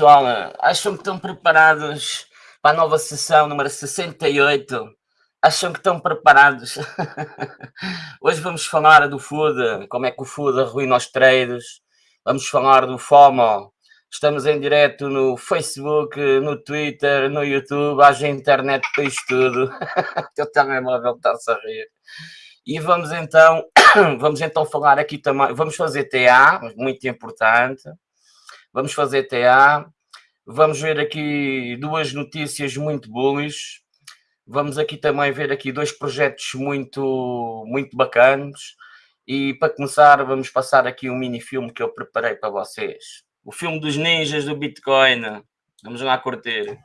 Pessoal, acham que estão preparados para a nova sessão número 68? Acham que estão preparados? Hoje vamos falar do food, como é que o food arruina os trades, vamos falar do FOMO, estamos em direto no Facebook, no Twitter, no YouTube, haja internet para isto tudo, o teu telemóvel está-se a rir. E vamos então, vamos então falar aqui também, vamos fazer TA, muito importante, vamos fazer TA, vamos ver aqui duas notícias muito bullish, vamos aqui também ver aqui dois projetos muito, muito bacanas e para começar vamos passar aqui um mini filme que eu preparei para vocês. O filme dos ninjas do Bitcoin. Vamos lá curtir.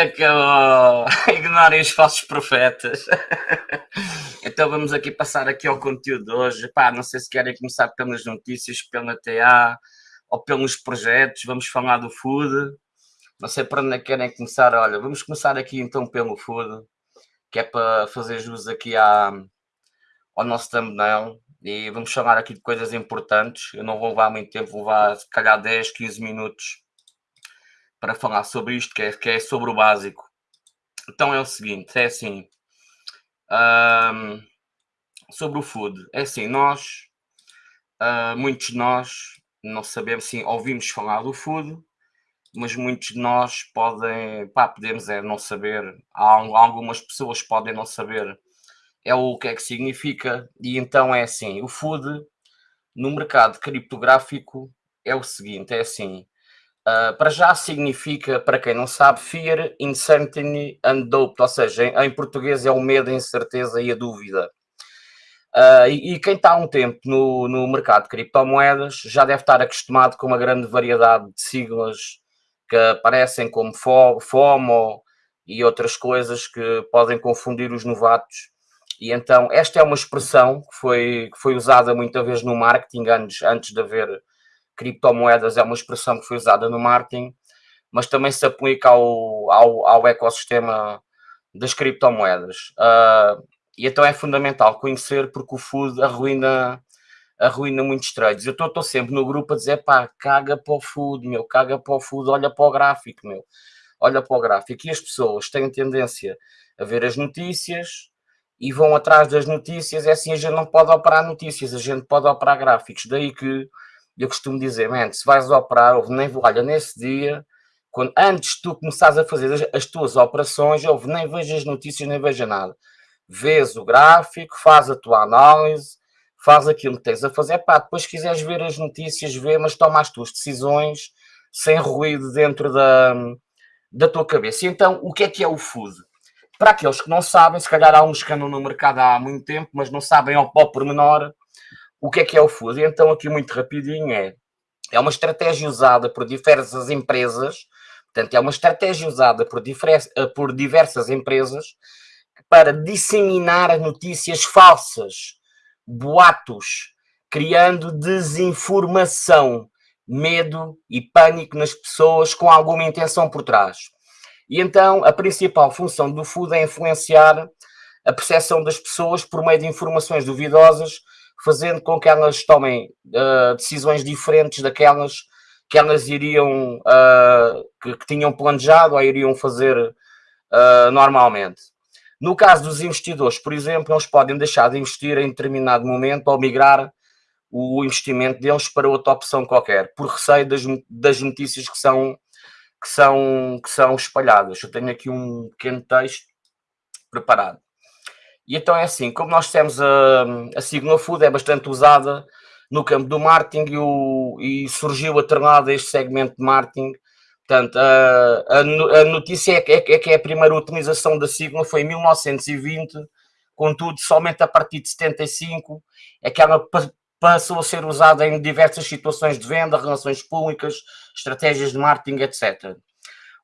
Acabou. Ignorem os falsos profetas. então vamos aqui passar aqui ao conteúdo de hoje. Pá, não sei se querem começar pelas notícias, pela TA ou pelos projetos. Vamos falar do food. Não sei para onde é querem começar. Olha, vamos começar aqui então pelo food, que é para fazer jus aqui à, ao nosso thumbnail. E vamos falar aqui de coisas importantes. Eu não vou levar muito tempo, vou levar se calhar 10, 15 minutos para falar sobre isto, que é, que é sobre o básico. Então é o seguinte, é assim, um, sobre o food, é assim, nós, uh, muitos de nós, não sabemos, sim, ouvimos falar do food, mas muitos de nós podem, pá, podemos é não saber, há algumas pessoas podem não saber é o que é que significa, e então é assim, o food no mercado criptográfico é o seguinte, é assim, Uh, para já significa, para quem não sabe, fear, uncertainty and doubt, ou seja, em, em português é o medo, a incerteza e a dúvida. Uh, e, e, quem está há um tempo no, no mercado de criptomoedas já deve estar acostumado com uma grande variedade de siglas que aparecem como FOMO e outras coisas que podem confundir os novatos. E então, esta é uma expressão que foi, que foi usada muita vez no marketing antes, antes de haver criptomoedas é uma expressão que foi usada no marketing, mas também se aplica ao, ao, ao ecossistema das criptomoedas. Uh, e então é fundamental conhecer porque o food arruina, arruina muitos trades. Eu estou sempre no grupo a dizer, pá, caga para o food, meu, caga para o food, olha para o gráfico, meu, olha para o gráfico. E as pessoas têm tendência a ver as notícias e vão atrás das notícias, é assim, a gente não pode operar notícias, a gente pode operar gráficos. Daí que eu costumo dizer, man, se vais operar, nem, olha, nesse dia, quando, antes tu começares a fazer as, as tuas operações, ouve, nem vejas notícias, nem veja nada. Vês o gráfico, faz a tua análise, faz aquilo que tens a fazer, pá, depois se quiseres ver as notícias, vê, mas toma as tuas decisões sem ruído dentro da, da tua cabeça. Então, o que é que é o food? Para aqueles que não sabem, se calhar há uns que andam no mercado há muito tempo, mas não sabem ao, ao pormenor, o que é que é o FUD? Então, aqui muito rapidinho é, é uma estratégia usada por diversas empresas, Portanto, é uma estratégia usada por, por diversas empresas para disseminar notícias falsas, boatos, criando desinformação, medo e pânico nas pessoas com alguma intenção por trás. E então a principal função do food é influenciar a percepção das pessoas por meio de informações duvidosas, fazendo com que elas tomem uh, decisões diferentes daquelas que elas iriam, uh, que, que, tinham planejado ou iriam fazer uh, normalmente. No caso dos investidores, por exemplo, eles podem deixar de investir em determinado momento ou migrar o investimento deles para outra opção qualquer, por receio das, das notícias que são, que, são, que são espalhadas. Eu tenho aqui um pequeno texto preparado. E então é assim, como nós temos a, a Signal Food é bastante usada no campo do marketing e, o, e surgiu este segmento de marketing. Portanto, a, a, a notícia é que, é, é que a primeira utilização da Signal foi em 1920, contudo, somente a partir de 75 é que ela passou a ser usada em diversas situações de venda, relações públicas, estratégias de marketing, etc.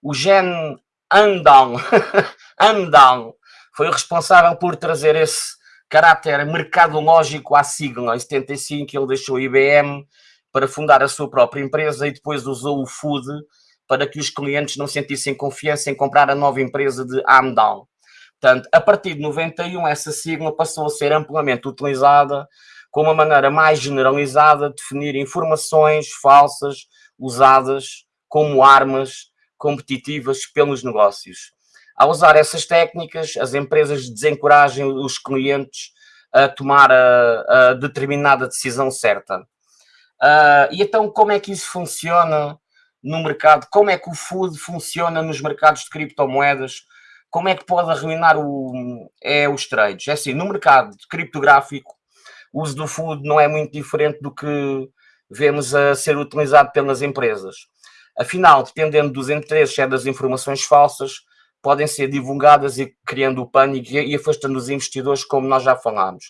O Gen Andal, Andal foi responsável por trazer esse caráter mercadológico à sigla. Em 75 ele deixou a IBM para fundar a sua própria empresa e depois usou o Food para que os clientes não sentissem confiança em comprar a nova empresa de Amdal. Portanto, a partir de 91 essa sigla passou a ser amplamente utilizada como uma maneira mais generalizada de definir informações falsas usadas como armas competitivas pelos negócios. Ao usar essas técnicas, as empresas desencorajam os clientes a tomar a, a determinada decisão certa. Uh, e então, como é que isso funciona no mercado? Como é que o food funciona nos mercados de criptomoedas? Como é que pode arruinar o, é, os trades? É assim, no mercado criptográfico, o uso do food não é muito diferente do que vemos a ser utilizado pelas empresas. Afinal, dependendo dos interesses é das informações falsas, podem ser divulgadas e criando o pânico e afastando os investidores, como nós já falámos.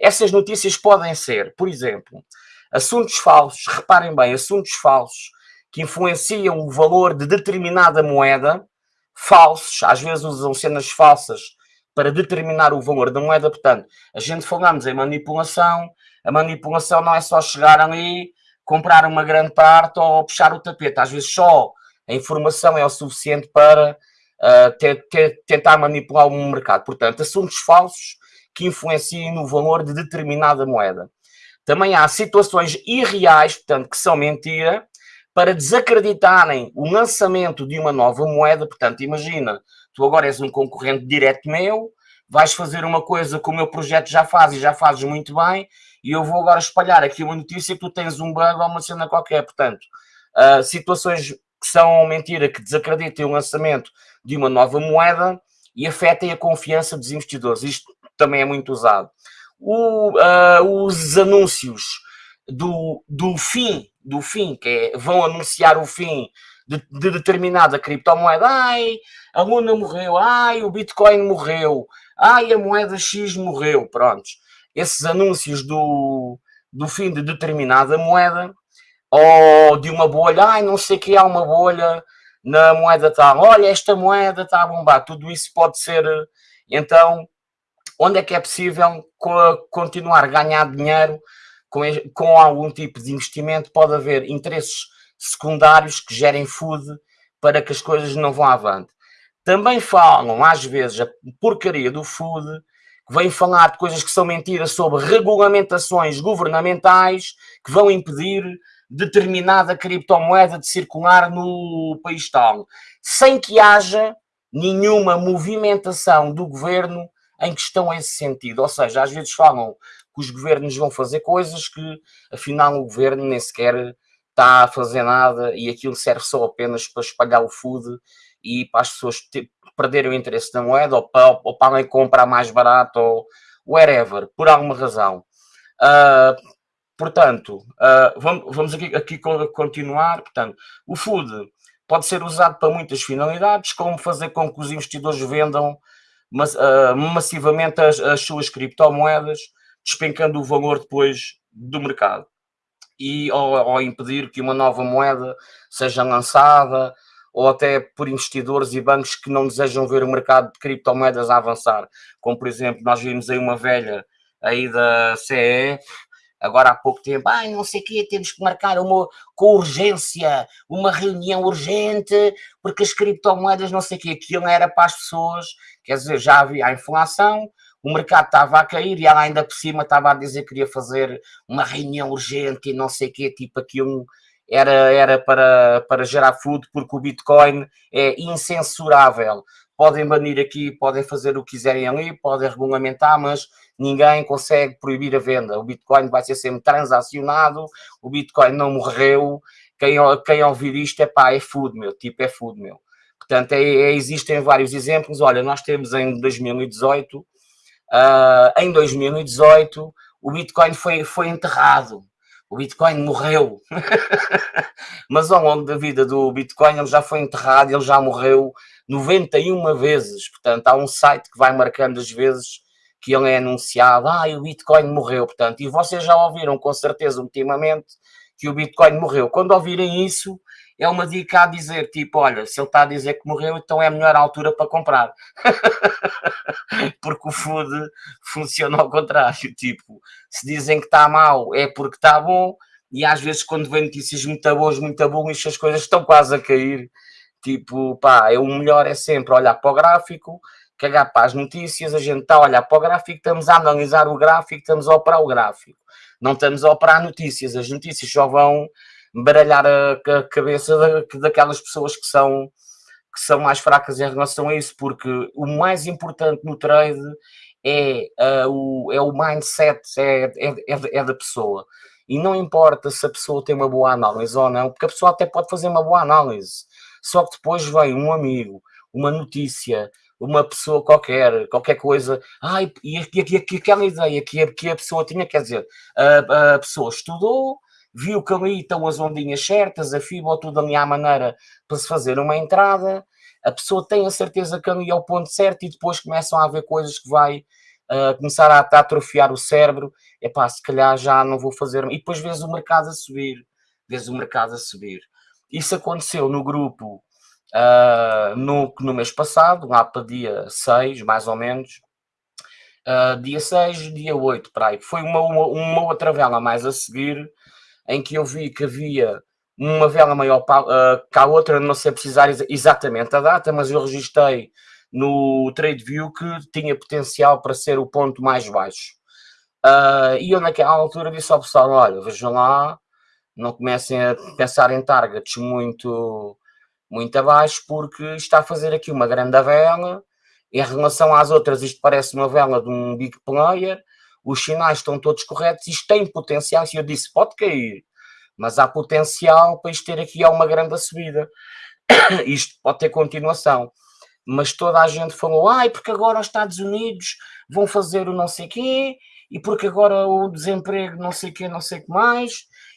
Essas notícias podem ser, por exemplo, assuntos falsos, reparem bem, assuntos falsos que influenciam o valor de determinada moeda, falsos, às vezes usam cenas falsas para determinar o valor da moeda. Portanto, a gente falamos em manipulação, a manipulação não é só chegar ali, comprar uma grande parte ou puxar o tapete. Às vezes só a informação é o suficiente para uh, ter, ter, tentar manipular o mercado. Portanto, assuntos falsos que influenciem no valor de determinada moeda. Também há situações irreais, portanto, que são mentira, para desacreditarem o lançamento de uma nova moeda. Portanto, imagina, tu agora és um concorrente direto meu, vais fazer uma coisa que o meu projeto já faz e já fazes muito bem, e eu vou agora espalhar aqui uma notícia que tu tens um bug ou uma cena qualquer. Portanto, uh, situações que são mentira, que desacreditem o lançamento de uma nova moeda e afetem a confiança dos investidores. Isto também é muito usado. O, uh, os anúncios do, do fim, do fim, que é, vão anunciar o fim de, de, determinada criptomoeda. Ai, a Luna morreu. Ai, o Bitcoin morreu. Ai, a moeda X morreu. Prontos. Esses anúncios do, do fim de determinada moeda ou de uma bolha, ai, não sei que há uma bolha na moeda tal, olha, esta moeda está a bombar, tudo isso pode ser, então, onde é que é possível continuar a ganhar dinheiro com, com algum tipo de investimento, pode haver interesses secundários que gerem food para que as coisas não vão avante. Também falam, às vezes, a porcaria do food, que vem falar de coisas que são mentiras sobre regulamentações governamentais que vão impedir determinada criptomoeda de circular no país tal, sem que haja nenhuma movimentação do governo em questão a esse sentido. Ou seja, às vezes falam que os governos vão fazer coisas que afinal o governo nem sequer está a fazer nada e aquilo serve só apenas para espalhar o food e para as pessoas perderem o interesse da moeda ou para, ou para comprar mais barato ou whatever, por alguma razão. Uh, Portanto, uh, vamos, vamos aqui, aqui continuar. Portanto, o food pode ser usado para muitas finalidades, como fazer com que os investidores vendam mas, uh, massivamente as, as, suas criptomoedas, despencando o valor depois do mercado. E, ou, ou, impedir que uma nova moeda seja lançada, ou até por investidores e bancos que não desejam ver o mercado de criptomoedas avançar. Como, por exemplo, nós vimos aí uma velha aí da CE, agora há pouco tempo, ai, não sei o quê, temos que marcar uma, com urgência, uma reunião urgente, porque as criptomoedas, não sei o quê, aquilo era para as pessoas, quer dizer, já havia a inflação, o mercado estava a cair e ela ainda por cima estava a dizer que queria fazer uma reunião urgente e não sei o quê, tipo aquilo era, era para, para gerar food, porque o Bitcoin é incensurável. Podem banir aqui, podem fazer o que quiserem ali, podem regulamentar, mas ninguém consegue proibir a venda. O Bitcoin vai ser sempre transacionado, o Bitcoin não morreu. Quem, quem ouvir isto é pá, é food, meu, tipo é food, meu. Portanto, é, é, existem vários exemplos. Olha, nós temos em 2018, uh, ah, em 2018, o Bitcoin foi, foi enterrado o Bitcoin morreu. Mas ao longo da vida do Bitcoin ele já foi enterrado, ele já morreu 91 vezes. Portanto, há um site que vai marcando as vezes que ele é anunciado. Ah, o Bitcoin morreu. Portanto, e vocês já ouviram com certeza ultimamente que o Bitcoin morreu. Quando ouvirem isso, é uma dica a dizer, tipo, olha, se ele está a dizer que morreu, então é a melhor altura para comprar. porque o food funciona ao contrário, tipo, se dizem que está mal é porque está bom, e às vezes quando vem notícias muito boas, muito boas, as coisas estão quase a cair, tipo, pá, é, o melhor é sempre olhar para o gráfico, cagar para as notícias, a gente está a olhar para o gráfico, estamos a analisar o gráfico, estamos a operar o gráfico. Não estamos a operar notícias, as notícias só vão baralhar a, cabeça da, daquelas pessoas que são, que são mais fracas em relação a isso, porque o mais importante no trade é, uh, o, é o mindset, é, é, é, é da pessoa. E não importa se a pessoa tem uma boa análise ou não, porque a pessoa até pode fazer uma boa análise. Só que depois vem um amigo, uma notícia, uma pessoa qualquer, qualquer coisa, ai, e, e, e, aquela ideia que a, que a pessoa tinha, quer dizer, a, a pessoa estudou, viu que ali estão as ondinhas certas, a fibra, tudo ali à maneira para se fazer uma entrada, a pessoa tem a certeza que ali é o ponto certo e depois começam a haver coisas que vai uh, começar a, a atrofiar o cérebro, é pá, se calhar já não vou fazer, e depois vês o mercado a subir, vês o mercado a subir. Isso aconteceu no grupo uh, no, no mês passado, lá para dia 6, mais ou menos, uh, dia 6, dia 8, para aí. Foi uma, uma, uma outra vela mais a seguir, em que eu vi que havia uma vela maior uh, que a outra, não sei precisar exatamente a data, mas eu registrei no TradeView que tinha potencial para ser o ponto mais baixo. Uh, e eu naquela altura disse ao pessoal, olha, vejam lá, não comecem a pensar em targets muito, muito abaixo, porque está a fazer aqui uma grande vela, em relação às outras isto parece uma vela de um big player, os sinais estão todos corretos, isto tem potencial, e eu disse, pode cair, mas há potencial para isto ter aqui uma grande subida. isto pode ter continuação. Mas toda a gente falou, ai, porque agora os Estados Unidos vão fazer o não sei quê, e porque agora o desemprego não sei quê, não sei o que mais.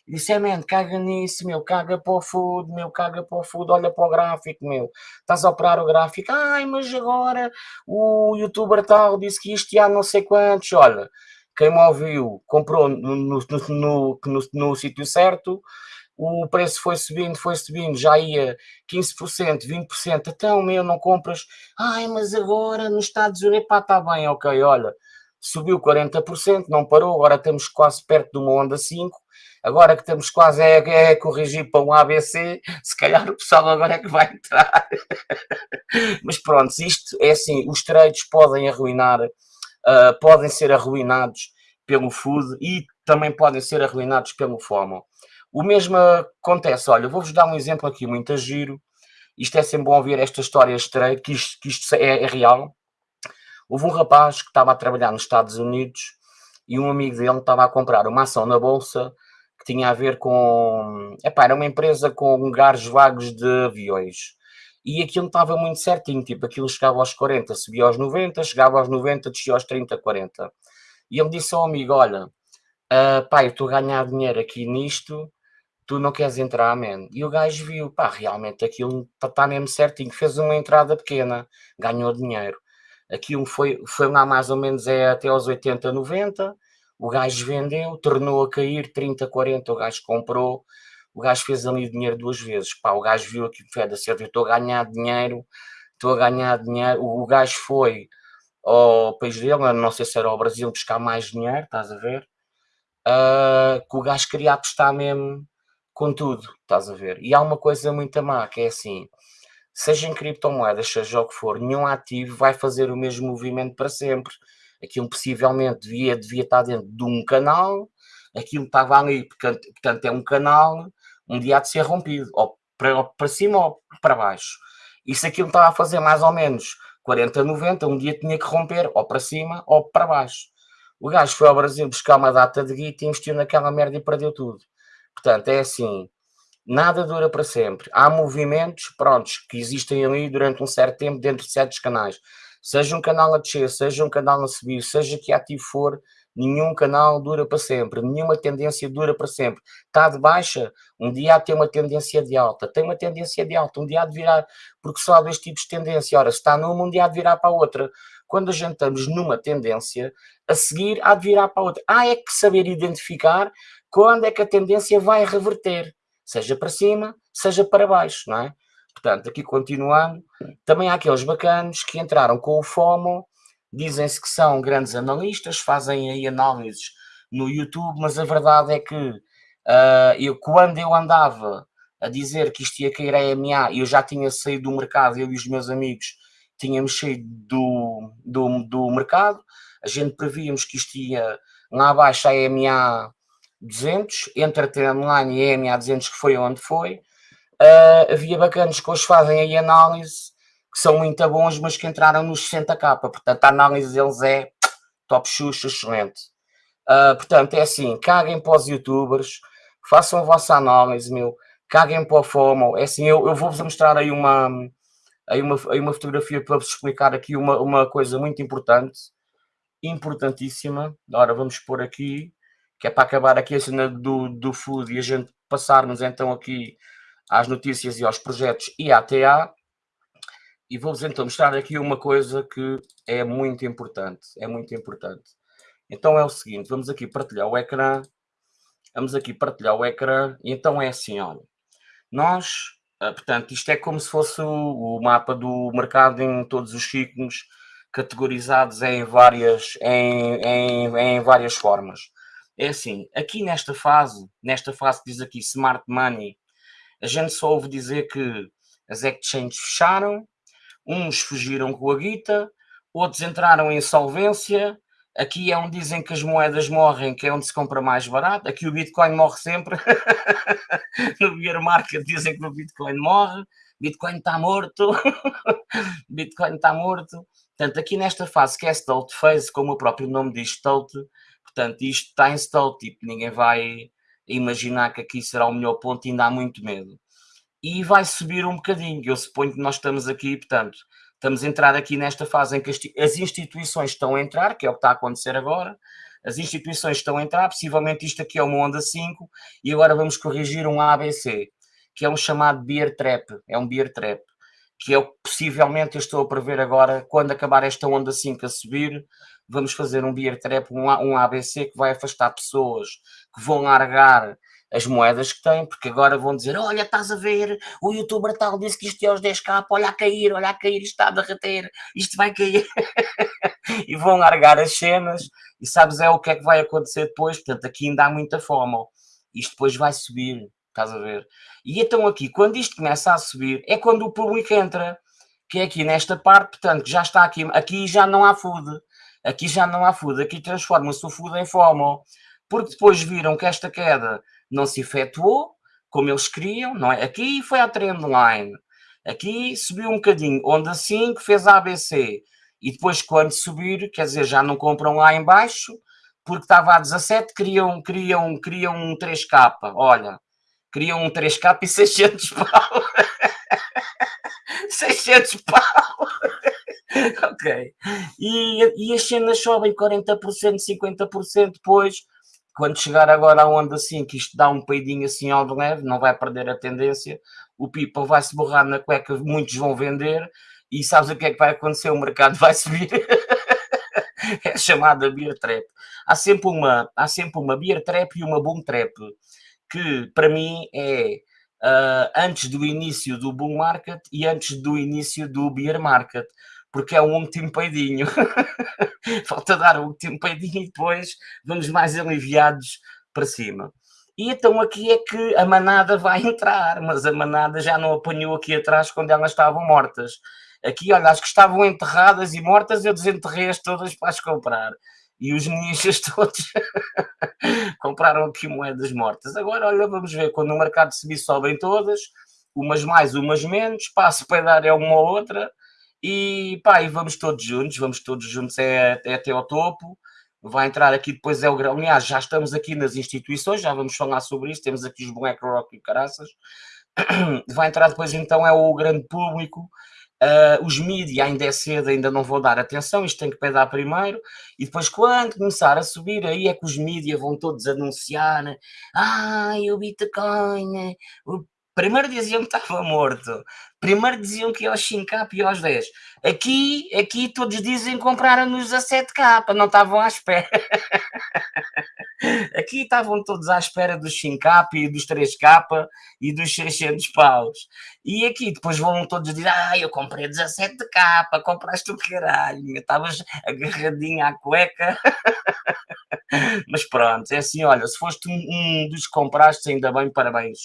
Disse, é, man, caga nisso, meu, caga para o food, meu, caga para o food, olha para o gráfico, meu. Estás a operar o gráfico, ai, mas agora o youtuber tal disse que isto há não sei quantos, olha quem me ouviu comprou no, no, no, no, no sítio certo, o preço foi subindo, foi subindo, já ia 15%, 20%, então meu, não compras, ai, mas agora nos Estados Unidos, pá, está bem, ok, olha, subiu 40%, não parou, agora estamos quase perto de uma onda 5, agora que estamos quase a, a corrigir para um ABC, se calhar o pessoal agora é que vai entrar. mas pronto, isto é assim, os trades podem arruinar uh, podem ser arruinados pelo food e também podem ser arruinados pelo FOMO. O mesmo acontece, olha, vou-vos dar um exemplo aqui muito giro, isto é sempre bom ouvir esta história estranha, que isto, que isto é, é, real. Houve um rapaz que estava a trabalhar nos Estados Unidos e um amigo dele estava a comprar uma ação na bolsa que tinha a ver com... Epá, era uma empresa com lugares vagos de aviões e aquilo estava muito certinho, tipo, aquilo chegava aos 40, subia aos 90, chegava aos 90, descia aos 30, 40. E ele disse ao amigo, olha, uh, eu estou a ganhar dinheiro aqui nisto, tu não queres entrar, man? E o gajo viu, pá, realmente aquilo está tá mesmo certinho, fez uma entrada pequena, ganhou dinheiro. Aquilo foi, foi lá mais ou menos é, até aos 80, 90, o gajo vendeu, tornou a cair 30, 40, o gajo comprou, o gajo fez ali dinheiro duas vezes. Pá, o gajo viu aqui, feda eu estou a ganhar dinheiro, estou a ganhar dinheiro. O, o gajo foi ao país dele, não sei se era ao Brasil, buscar mais dinheiro, estás a ver? Uh, que o gajo queria apostar mesmo com tudo, estás a ver? E há uma coisa muito má, que é assim, seja em criptomoedas, seja o que for, nenhum ativo vai fazer o mesmo movimento para sempre. Aquilo possivelmente devia, devia estar dentro de um canal, aquilo estava ali, portanto, é um canal, um dia há de ser rompido, ou para, para cima ou para baixo. E se aquilo estava a fazer mais ou menos 40, 90, um dia tinha que romper ou para cima ou para baixo. O gajo foi ao Brasil buscar uma data de guita investiu naquela merda e perdeu tudo. Portanto, é assim, nada dura para sempre. Há movimentos, prontos, que existem ali durante um certo tempo dentro de certos canais. Seja um canal a descer, seja um canal a subir, seja que ativo for, nenhum canal dura para sempre, nenhuma tendência dura para sempre. Está de baixa, um dia há de ter uma tendência de alta, tem uma tendência de alta, um dia há de virar, porque só há dois tipos de tendência. Ora, se está numa, um dia há de virar para a outra. Quando a gente estamos numa tendência, a seguir há de virar para a outra. Há é que saber identificar quando é que a tendência vai reverter, seja para cima, seja para baixo, não é? Portanto, aqui continuando, também há aqueles bacanos que entraram com o FOMO dizem-se que são grandes analistas, fazem aí análises no YouTube, mas a verdade é que uh, eu, quando eu andava a dizer que isto ia cair a EMA, eu já tinha saído do mercado, eu e os meus amigos tínhamos saído do, do, do mercado, a gente prevíamos que isto ia lá abaixo a EMA 200, entre a Trendline e a EMA 200, que foi onde foi. Uh, havia bacanas que hoje fazem aí análise que são muito bons, mas que entraram nos 60k. Portanto, a análise deles é top xuxa, excelente. Uh, portanto, é assim, caguem para os youtubers, façam a vossa análise, meu, caguem para o FOMO. É assim, eu, eu vou-vos mostrar aí uma, aí uma, aí uma fotografia para vos explicar aqui uma, uma coisa muito importante, importantíssima. Ora, vamos pôr aqui, que é para acabar aqui a cena do, do food e a gente passarmos então aqui às notícias e aos projetos IATA. E vou-vos então mostrar aqui uma coisa que é muito importante. É muito importante. Então é o seguinte, vamos aqui partilhar o ecrã. Vamos aqui partilhar o ecrã. E então é assim, olha. Nós, ah, portanto, isto é como se fosse o, mapa do mercado em todos os ciclos, categorizados em várias, em, em, em várias formas. É assim, aqui nesta fase, nesta fase que diz aqui Smart Money, a gente só ouve dizer que as exchanges fecharam, Uns fugiram com a guita, outros entraram em insolvência. Aqui é onde dizem que as moedas morrem, que é onde se compra mais barato. Aqui o Bitcoin morre sempre. no bear market dizem que o Bitcoin morre. Bitcoin está morto. Bitcoin está morto. Portanto, aqui nesta fase que é stealth phase, como o próprio nome diz stealth, portanto, isto está em stealth, tipo, ninguém vai imaginar que aqui será o melhor ponto ainda há muito medo e vai subir um bocadinho. Eu suponho que nós estamos aqui, portanto, estamos a entrar aqui nesta fase em que as instituições estão a entrar, que é o que está a acontecer agora, as instituições estão a entrar, possivelmente isto aqui é uma onda 5, e agora vamos corrigir um ABC, que é um chamado beer trap, é um beer trap, que é o que possivelmente eu estou a prever agora, quando acabar esta onda 5 a subir, vamos fazer um beer trap, um, um ABC que vai afastar pessoas que vão largar as moedas que têm, porque agora vão dizer: Olha, estás a ver, o youtuber tal disse que isto é aos 10k, olha a cair, olha a cair, isto está a derreter, isto vai cair. e vão largar as cenas, e sabes é o que é que vai acontecer depois. Portanto, aqui ainda há muita fome, isto depois vai subir, estás a ver? E então, aqui, quando isto começa a subir, é quando o público entra, que é aqui nesta parte, portanto, já está aqui, aqui já não há food, aqui já não há food, aqui transforma-se o food em FOMO, porque depois viram que esta queda não se efetuou como eles queriam, não é? Aqui foi a trendline, aqui subiu um bocadinho, assim que fez a ABC, e depois quando subir, quer dizer, já não compram lá em baixo, porque estava a 17, queriam, queriam, queriam um 3K, olha, queriam um 3K e 600 pau. 600 pau. ok. E, e as cenas sobem 40%, 50% depois, quando chegar agora a onda assim, que isto dá um peidinho assim ao de leve, não vai perder a tendência, o people vai se borrar na cueca, muitos vão vender, e sabes o que é que vai acontecer? O mercado vai subir. é chamada beer trap. Há sempre uma, há sempre uma beer trap e uma boom trap, que para mim é uh, antes do início do bull market e antes do início do bear market, porque é um último peidinho. Falta dar o último peidinho e depois vamos mais aliviados para cima. E então aqui é que a manada vai entrar, mas a manada já não apanhou aqui atrás quando elas estavam mortas. Aqui, olha, as que estavam enterradas e mortas, eu desenterrei-as todas para as comprar. E os ninjas todos compraram aqui moedas mortas. Agora, olha, vamos ver, quando o mercado subir, sobem todas, umas mais, umas menos, passo para dar é uma ou outra, e pá, e vamos todos juntos, vamos todos juntos é, é até ao topo, vai entrar aqui depois é o grão. Aliás, já estamos aqui nas instituições, já vamos falar sobre isso. Temos aqui os BlackRock e caraças. Vai entrar depois então é o grande público. Uh, os mídias ainda é cedo, ainda não vou dar atenção, isto tem que pegar primeiro, e depois quando começar a subir, aí é que os mídias vão todos anunciar, ah, o Bitcoin, o Primeiro diziam que estava morto. Primeiro diziam que ia aos 5K e aos 10. Aqui, aqui todos dizem que compraram-nos a 7K, não estavam à espera. Aqui estavam todos à espera dos 5K e dos 3K e dos 600 paus. E aqui depois vão todos dizer, ah, eu comprei 17K, compraste o caralho, estavas agarradinho à cueca. Mas pronto, é assim, olha, se foste um, um dos que compraste, ainda bem, parabéns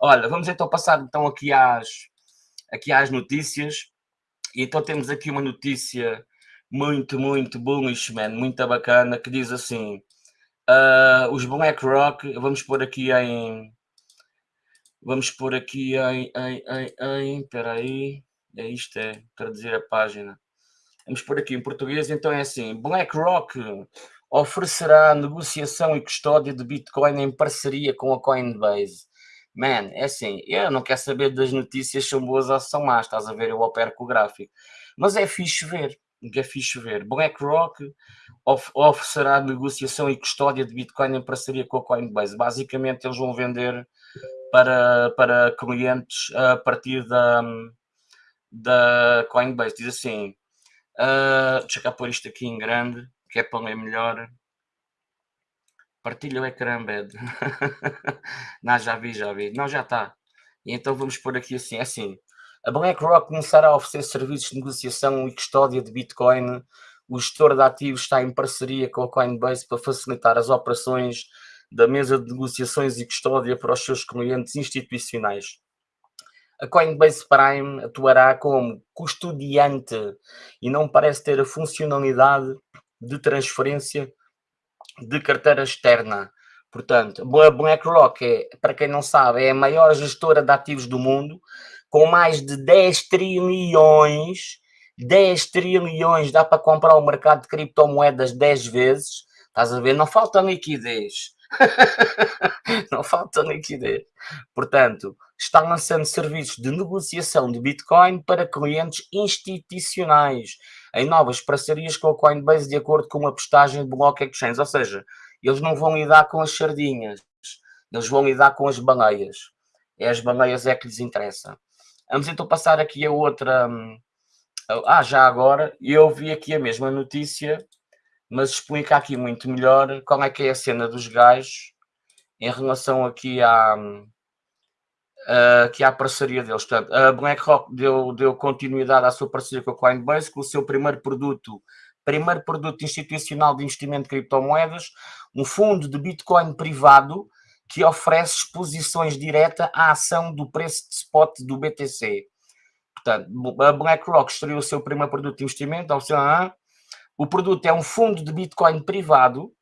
Olha, vamos então passar então aqui às, aqui às notícias. E então temos aqui uma notícia muito, muito man, muito bacana, que diz assim, uh, os BlackRock, vamos pôr aqui em, vamos pôr aqui em, em, em, em espera aí, é isto, é traduzir a página. Vamos pôr aqui em português, então é assim, BlackRock oferecerá negociação e custódia de Bitcoin em parceria com a Coinbase. Man, é assim, eu não quero saber das notícias são boas ou são más, estás a ver? Eu opero com o gráfico. Mas é fixe ver, é fixe ver. BlackRock of, oferecerá negociação e custódia de Bitcoin em parceria com a Coinbase. Basicamente, eles vão vender para, para clientes a partir da, da Coinbase. Diz assim, uh, deixa cá pôr isto aqui em grande, que é para ler melhor. Partilha o ecrã, bed. não, já vi, já vi. Não, já está. Então vamos pôr aqui assim, é assim. A BlackRock começará a oferecer serviços de negociação e custódia de Bitcoin. O gestor de ativos está em parceria com a Coinbase para facilitar as operações da mesa de negociações e custódia para os seus clientes institucionais. A Coinbase Prime atuará como custodiante e não parece ter a funcionalidade de transferência de carteira externa. Portanto, a BlackRock, é, para quem não sabe, é a maior gestora de ativos do mundo, com mais de 10 trilhões, 10 trilhões, dá para comprar o mercado de criptomoedas 10 vezes, estás a ver? Não falta liquidez. não falta liquidez. Portanto, está lançando serviços de negociação de Bitcoin para clientes institucionais em novas parcerias com a Coinbase de acordo com uma postagem de Block Exchange. Ou seja, eles não vão lidar com as sardinhas, eles vão lidar com as baleias. É as baleias é que lhes interessa. Vamos então passar aqui a outra... Hum, ah, já agora, eu vi aqui a mesma notícia, mas explica aqui muito melhor como é que é a cena dos gajos em relação aqui à, hum, uh, que há a parceria deles. Portanto, a BlackRock deu, deu continuidade à sua parceria com a Coinbase, com o seu primeiro produto, primeiro produto institucional de investimento de criptomoedas, um fundo de Bitcoin privado que oferece exposições direta à ação do preço de spot do BTC. Portanto, a BlackRock estreou o seu primeiro produto de investimento, o produto é um fundo de Bitcoin privado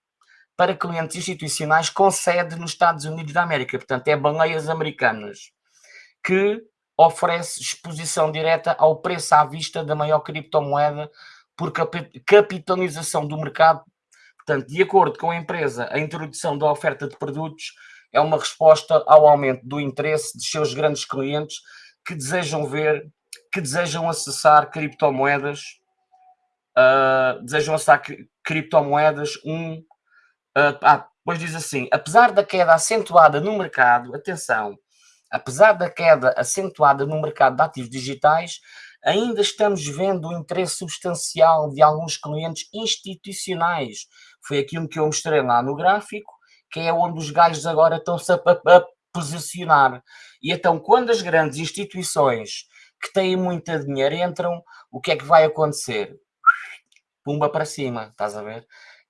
para clientes institucionais com sede nos Estados Unidos da América. Portanto, é baleias americanas que oferece exposição direta ao preço à vista da maior criptomoeda por capitalização do mercado. Portanto, de acordo com a empresa, a introdução da oferta de produtos é uma resposta ao aumento do interesse de seus grandes clientes que desejam ver, que desejam acessar criptomoedas, uh, desejam acessar criptomoedas, um, uh, ah, depois diz assim, apesar da queda acentuada no mercado, atenção, Apesar da queda acentuada no mercado de ativos digitais, ainda estamos vendo o interesse substancial de alguns clientes institucionais. Foi aquilo que eu mostrei lá no gráfico, que é onde os gajos agora estão-se a, a, a posicionar. E então, quando as grandes instituições que têm muito dinheiro entram, o que é que vai acontecer? Pumba para cima, estás a ver?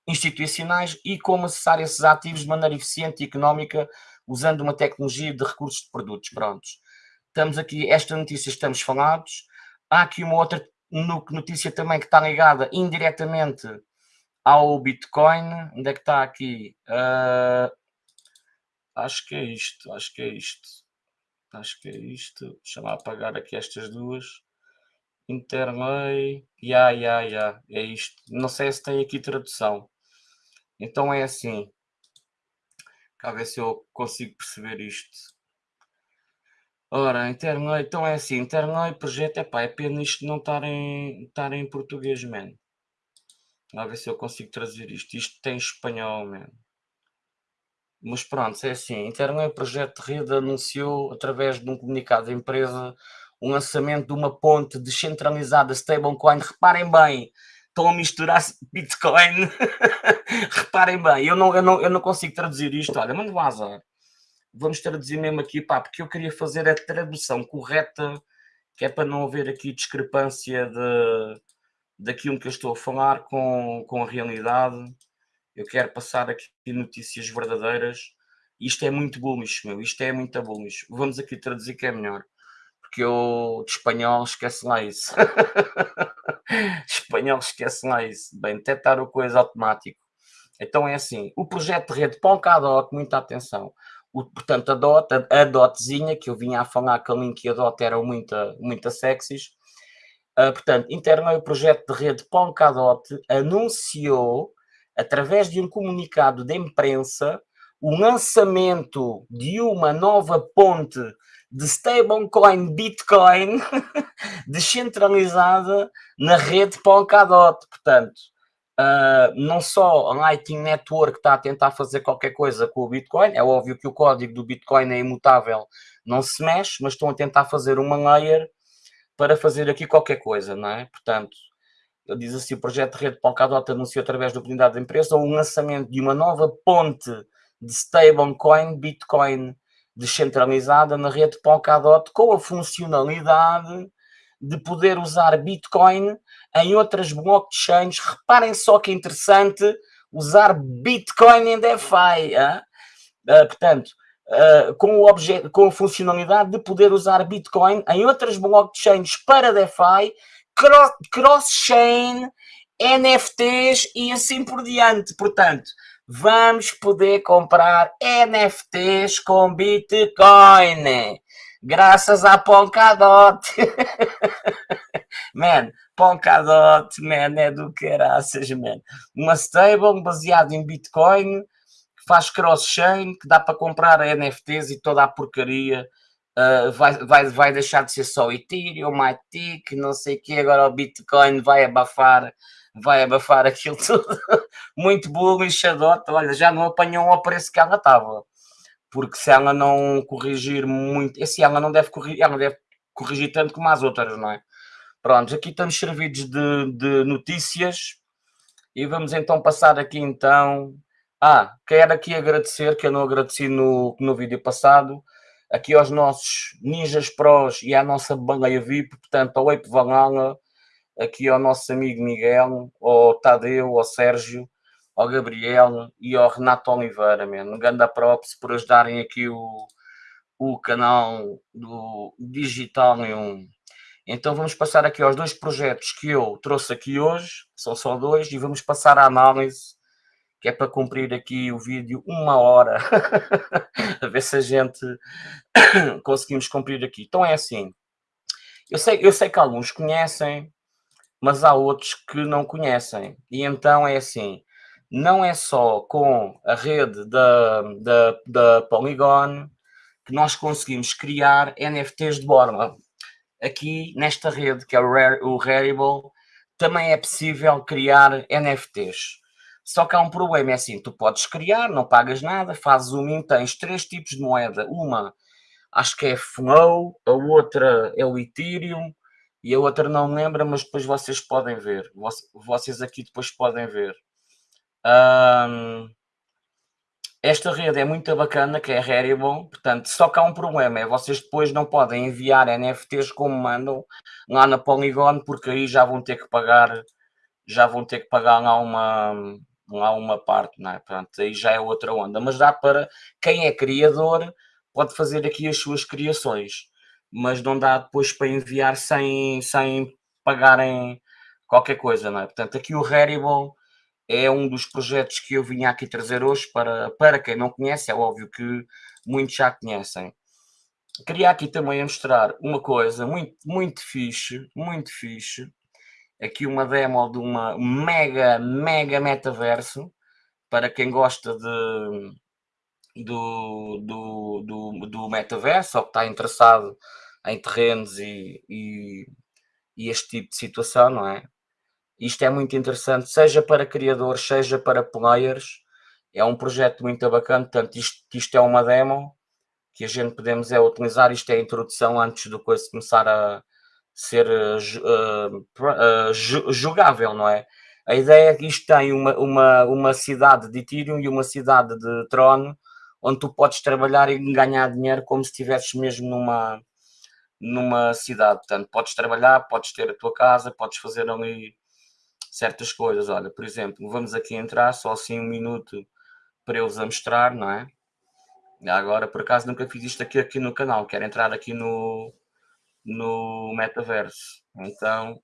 Institucionais e como acessar esses ativos de maneira eficiente e económica usando uma tecnologia de recursos de produtos. Prontos. Estamos aqui, esta notícia estamos falados. Há aqui uma outra notícia também que está ligada indiretamente ao Bitcoin. Onde é que está aqui? Uh, acho que é isto, acho que é isto. Acho que é isto. Deixa lá apagar aqui estas duas. Interlay. Ya, ya, ya. É isto. Não sei se tem aqui tradução. Então é assim. Cá ver se eu consigo perceber isto. Ora, Interlay, então é assim, Interlay, projeto, epá, é pena isto não estar em, estar em português, man. A ver se eu consigo trazer isto. Isto tem espanhol, man. Mas pronto, é assim, Interlay Projeto de Rede anunciou, através de um comunicado da empresa, o lançamento de uma ponte descentralizada stablecoin. Reparem bem, estão a misturar Bitcoin. Reparem bem, eu não, eu, não, eu não consigo traduzir isto. Olha, manda um azar. Vamos traduzir mesmo aqui, pá, porque eu queria fazer a tradução correta, que é para não haver aqui discrepância de, daquilo que eu estou a falar com, com a realidade. Eu quero passar aqui notícias verdadeiras. Isto é muito bullish, meu. Isto é muito bullish. Vamos aqui traduzir que é melhor porque eu de espanhol esquece lá isso. espanhol esquece lá isso. Bem, detectar o coisa automático. Então é assim, o projeto de rede Polkadot, muita atenção. O, portanto, a DOT, a, a DOTzinha, que eu vinha a falar que a Link e a DOT eram muito, muito sexys. Uh, portanto, interno o projeto de rede Polkadot anunciou, através de um comunicado de imprensa, o lançamento de uma nova ponte de stablecoin Bitcoin descentralizada na rede Polkadot. Portanto, uh, não só a Lightning Network está a tentar fazer qualquer coisa com o Bitcoin, é óbvio que o código do Bitcoin é imutável, não se mexe, mas estão a tentar fazer uma layer para fazer aqui qualquer coisa, não é? Portanto, ele diz assim, o projeto de rede Polkadot anunciou através da comunidade da empresa o lançamento de uma nova ponte de stablecoin Bitcoin descentralizada na rede Polkadot com a funcionalidade de poder usar Bitcoin em outras blockchains. Reparem só que interessante usar Bitcoin em DeFi. Uh, portanto, uh, com, o objeto, com a funcionalidade de poder usar Bitcoin em outras blockchains para DeFi, cross-chain, NFTs e assim por diante. Portanto, vamos poder comprar NFTs com Bitcoin. Graças a Polkadot. man, Polkadot, man, é do caraças, man. Uma stable baseada em Bitcoin, que faz cross-chain, que dá para comprar NFTs e toda a porcaria. Uh, vai, vai, vai deixar de ser só Ethereum, MyTick, não sei o que, agora o Bitcoin vai abafar vai abafar aquilo tudo. Muito bullish a Dota, olha, já não apanhou ao preço que ela estava. Porque se ela não corrigir muito, esse ela não deve corrigir, ela deve corrigir tanto como as outras, não é? Pronto, aqui estamos servidos de, de notícias e vamos então passar aqui então. Ah, quero aqui agradecer, que eu não agradeci no, no vídeo passado, aqui aos nossos Ninjas Pros e à nossa baleia VIP, portanto, ao Ape Valhalla, aqui ao nosso amigo Miguel, ao Tadeu, ao Sérgio, ao Gabriel e ao Renato Oliveira, mano. Um grande props por ajudarem aqui o, o canal do Digital em um. Então vamos passar aqui aos dois projetos que eu trouxe aqui hoje, são só dois, e vamos passar à análise, que é para cumprir aqui o vídeo uma hora, a ver se a gente conseguimos cumprir aqui. Então é assim, eu sei, eu sei que alguns conhecem, mas há outros que não conhecem. E então é assim, não é só com a rede da, da, da Polygon que nós conseguimos criar NFTs de borla. Aqui nesta rede, que é o, Rare, o Rarible, também é possível criar NFTs. Só que há um problema, é assim, tu podes criar, não pagas nada, fazes o min, tens três tipos de moeda. Uma, acho que é Flow, a outra é o Ethereum, e a outra não me lembra, mas depois vocês podem ver. Vocês aqui depois podem ver. Um, esta rede é muito bacana, que é Rarible, portanto, só que há um problema, é vocês depois não podem enviar NFTs como mandam lá na Polygon, porque aí já vão ter que pagar, já vão ter que pagar lá uma, lá uma parte, não é? Portanto, aí já é outra onda, mas dá para, quem é criador, pode fazer aqui as suas criações, mas não dá depois para enviar sem, sem pagarem qualquer coisa, não é? Portanto, aqui o Rarible é um dos projetos que eu vinha aqui trazer hoje para, para quem não conhece, é óbvio que muitos já conhecem. Queria aqui também mostrar uma coisa muito, muito fixe, muito fixe, aqui uma demo de uma mega, mega metaverso, para quem gosta de, do, do, do, do metaverso, ou que está interessado em terrenos e, e, e este tipo de situação, não é? Isto é muito interessante, seja para criadores, seja para players. É um projeto muito bacana, portanto, isto, isto é uma demo que a gente podemos é utilizar. Isto é a introdução antes do coisa começar a ser uh, uh, jogável, não é? A ideia é que isto tem uma, uma, uma cidade de Ethereum e uma cidade de Tron, onde tu podes trabalhar e ganhar dinheiro como se estivesses mesmo numa, numa cidade. Portanto, podes trabalhar, podes ter a tua casa, podes fazer ali certas coisas. Olha, por exemplo, vamos aqui entrar só assim um minuto para eu vos a mostrar, não é? Agora, por acaso, nunca fiz isto aqui, aqui no canal. Quero entrar aqui no, no metaverso. Então,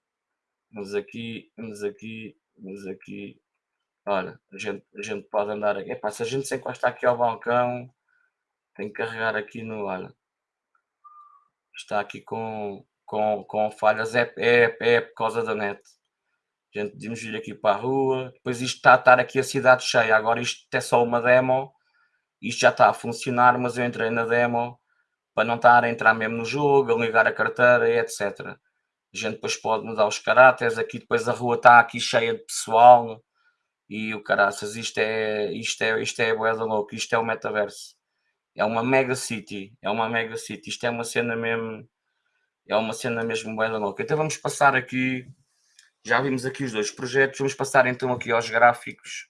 vamos aqui, vamos aqui, vamos aqui. Olha, a gente, a gente pode andar aqui. Epá, se a gente se encostar aqui ao balcão, tem que carregar aqui no. Olha, está aqui com, com, com falhas. É, é, é por causa da net. A gente podemos vir aqui para a rua. Depois isto está a estar aqui a cidade cheia. Agora isto é só uma demo. Isto já está a funcionar, mas eu entrei na demo para não estar a entrar mesmo no jogo, a ligar a carteira e etc. A gente depois pode mudar os caráteres. Aqui depois a rua está aqui cheia de pessoal. E o caraças, isto é, isto é, isto é boeda louco. Isto é o metaverso. É uma mega city. É uma mega city. Isto é uma cena mesmo... É uma cena mesmo boeda louca. Então vamos passar aqui já vimos aqui os dois projetos, vamos passar então aqui aos gráficos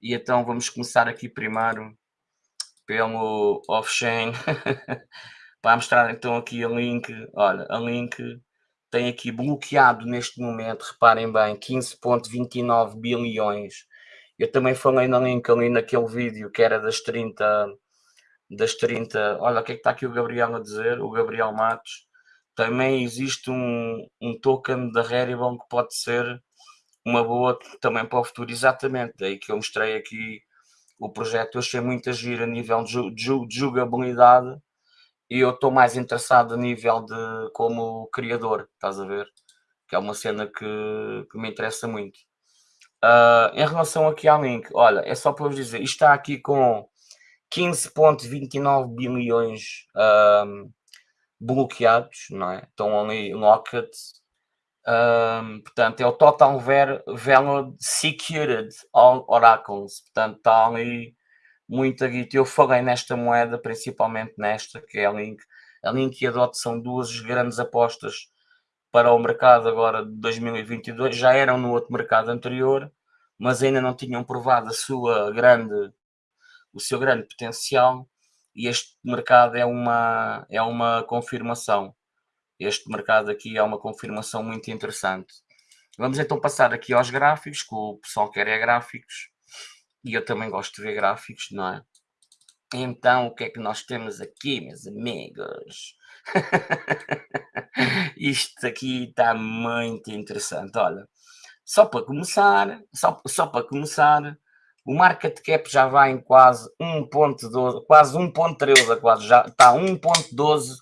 e então vamos começar aqui primeiro pelo off-chain para mostrar então aqui a link, olha, a link tem aqui bloqueado neste momento, reparem bem, 15.29 bilhões. Eu também falei na link ali naquele vídeo que era das 30, das 30, olha o que é que está aqui o Gabriel a dizer, o Gabriel Matos, também existe um, um token da Rarible que pode ser uma boa também para o futuro, exatamente, daí que eu mostrei aqui o projeto, eu achei muito agir a nível de, de, de jogabilidade e eu estou mais interessado a nível de como criador, estás a ver? Que é uma cena que, que me interessa muito. Uh, em relação aqui ao link, olha, é só para vos dizer, está aqui com 15.29 bilhões uh, bloqueados, não é? Estão ali locked. Um, portanto, é o Total Value Secured Oracles. Portanto, está ali muita guita. Eu falei nesta moeda, principalmente nesta, que é a Link. A Link e a DOT são duas grandes apostas para o mercado agora de 2022. Já eram no outro mercado anterior, mas ainda não tinham provado a sua grande, o seu grande potencial e este mercado é uma, é uma confirmação. Este mercado aqui é uma confirmação muito interessante. Vamos então passar aqui aos gráficos, que o pessoal quer é gráficos, e eu também gosto de ver gráficos, não é? Então, o que é que nós temos aqui, meus amigos? Isto aqui está muito interessante. Olha, só para começar, só, só para começar, o market cap já vai em quase 1.12, quase 1.13, quase já está 1.12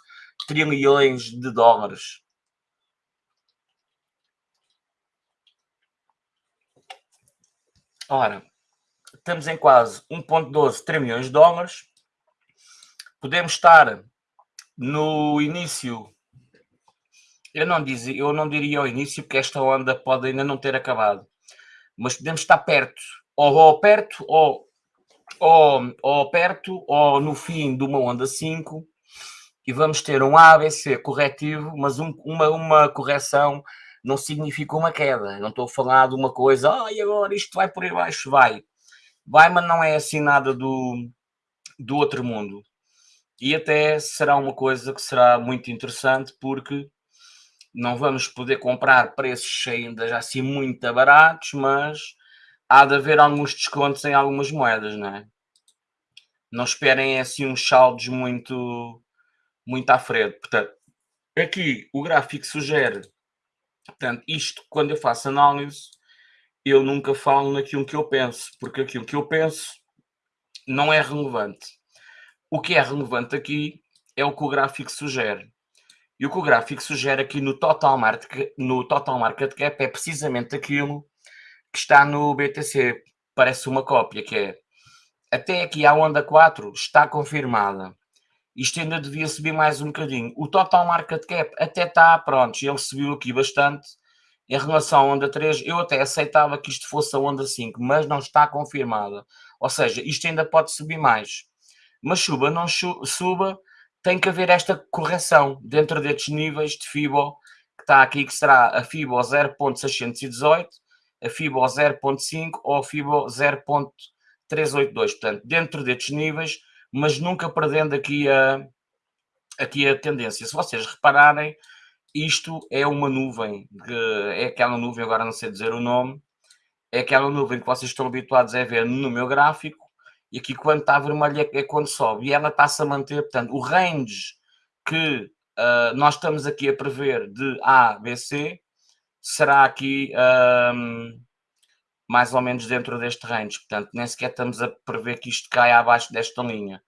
trilhões de dólares. Ora, estamos em quase 1.12 trilhões de dólares. Podemos estar no início eu não, dizia, eu não diria ao início porque esta onda pode ainda não ter acabado, mas podemos estar perto ou, ou perto, ou, ou, ou perto, ou no fim de uma onda 5, e vamos ter um ABC corretivo, mas um, uma, uma correção não significa uma queda. Não estou a falar de uma coisa, ah, e agora isto vai por aí baixo, vai. vai, mas não é assim nada do, do outro mundo. E até será uma coisa que será muito interessante porque não vamos poder comprar preços ainda já assim muito baratos, mas há de haver alguns descontos em algumas moedas, não é? Não esperem assim uns saldos muito, muito à frente. Portanto, aqui o gráfico sugere, portanto, isto quando eu faço análise, eu nunca falo naquilo que eu penso, porque aquilo que eu penso não é relevante. O que é relevante aqui é o que o gráfico sugere. E o que o gráfico sugere aqui no Total Market, no total market Cap é precisamente aquilo que está no BTC. Parece uma cópia, que é até aqui a onda 4 está confirmada. Isto ainda devia subir mais um bocadinho. O Total Market Cap até está, pronto, ele subiu aqui bastante. Em relação à onda 3, eu até aceitava que isto fosse a onda 5, mas não está confirmada. Ou seja, isto ainda pode subir mais. Mas suba, não suba, tem que haver esta correção dentro destes níveis de FIBO, que está aqui, que será a FIBO 0.618, a FIBO 0.5 ou a FIBO 0.382. Portanto, dentro destes níveis, mas nunca perdendo aqui a, aqui a tendência. Se vocês repararem, isto é uma nuvem, é aquela nuvem, agora não sei dizer o nome, é aquela nuvem que vocês estão habituados a ver no meu gráfico, e aqui quando está vermelho é, quando sobe, e ela está-se a manter, portanto, o range que uh, nós estamos aqui a prever de A, B, C, será aqui um, mais ou menos dentro deste range, portanto, nem sequer estamos a prever que isto caia abaixo desta linha.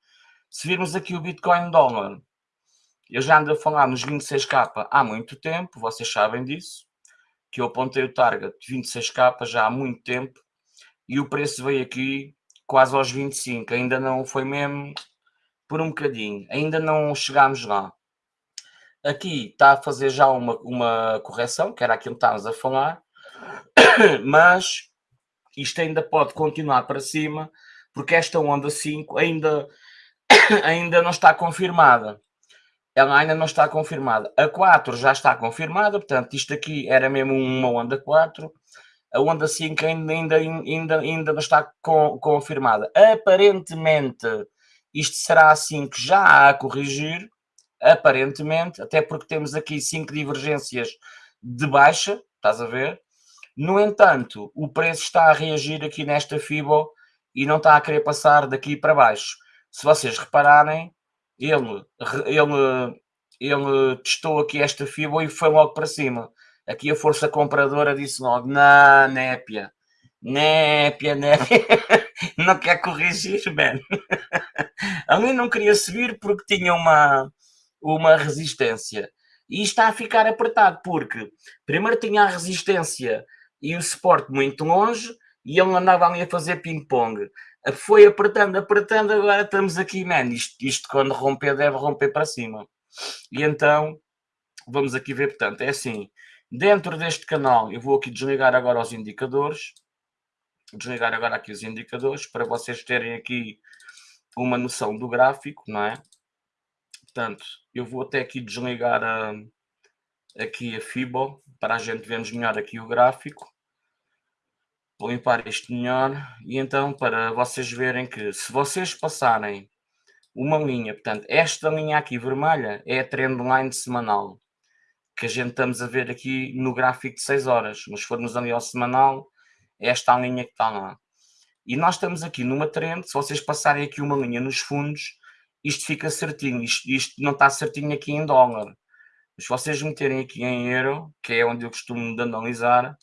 Se virmos aqui o Bitcoin dólar, eu já ando a falar nos 26k há muito tempo, vocês sabem disso, que eu apontei o target de 26k já há muito tempo, e o preço veio aqui quase aos 25, ainda não foi mesmo por um bocadinho, ainda não chegámos lá. Aqui está a fazer já uma, uma correção, que era aquilo que estávamos a falar, mas isto ainda pode continuar para cima, porque esta onda 5 ainda, ainda não está confirmada. Ela ainda não está confirmada. A 4 já está confirmada, portanto, isto aqui era mesmo uma onda 4 a onda 5 ainda, ainda, ainda, ainda não está com, confirmada. Aparentemente, isto será assim que já há a corrigir, aparentemente, até porque temos aqui 5 divergências de baixa, estás a ver? No entanto, o preço está a reagir aqui nesta FIBO e não está a querer passar daqui para baixo. Se vocês repararem, ele, ele, ele testou aqui esta FIBO e foi logo para cima. Aqui a força compradora disse logo: não, népia, népia, népia, não quer corrigir, man. A mim não queria subir porque tinha uma, uma resistência. E está a ficar apertado porque primeiro tinha a resistência e o suporte muito longe e ele andava ali a fazer ping-pong. Foi apertando, apertando, agora estamos aqui, man. Isto, isto quando romper deve romper para cima. E então, vamos aqui ver, portanto, é assim, Dentro deste canal, eu vou aqui desligar agora os indicadores. Desligar agora aqui os indicadores para vocês terem aqui uma noção do gráfico, não é? Portanto, eu vou até aqui desligar a, aqui a FIBO para a gente vermos melhor aqui o gráfico. Vou limpar isto melhor e então para vocês verem que se vocês passarem uma linha, portanto, esta linha aqui vermelha é a trendline semanal que a gente estamos a ver aqui no gráfico de 6 horas, mas se formos ali ao semanal, é esta a linha que está lá. E nós estamos aqui numa trend, se vocês passarem aqui uma linha nos fundos, isto fica certinho, isto, isto não está certinho aqui em dólar. Mas se vocês meterem aqui em euro, que é onde eu costumo analisar,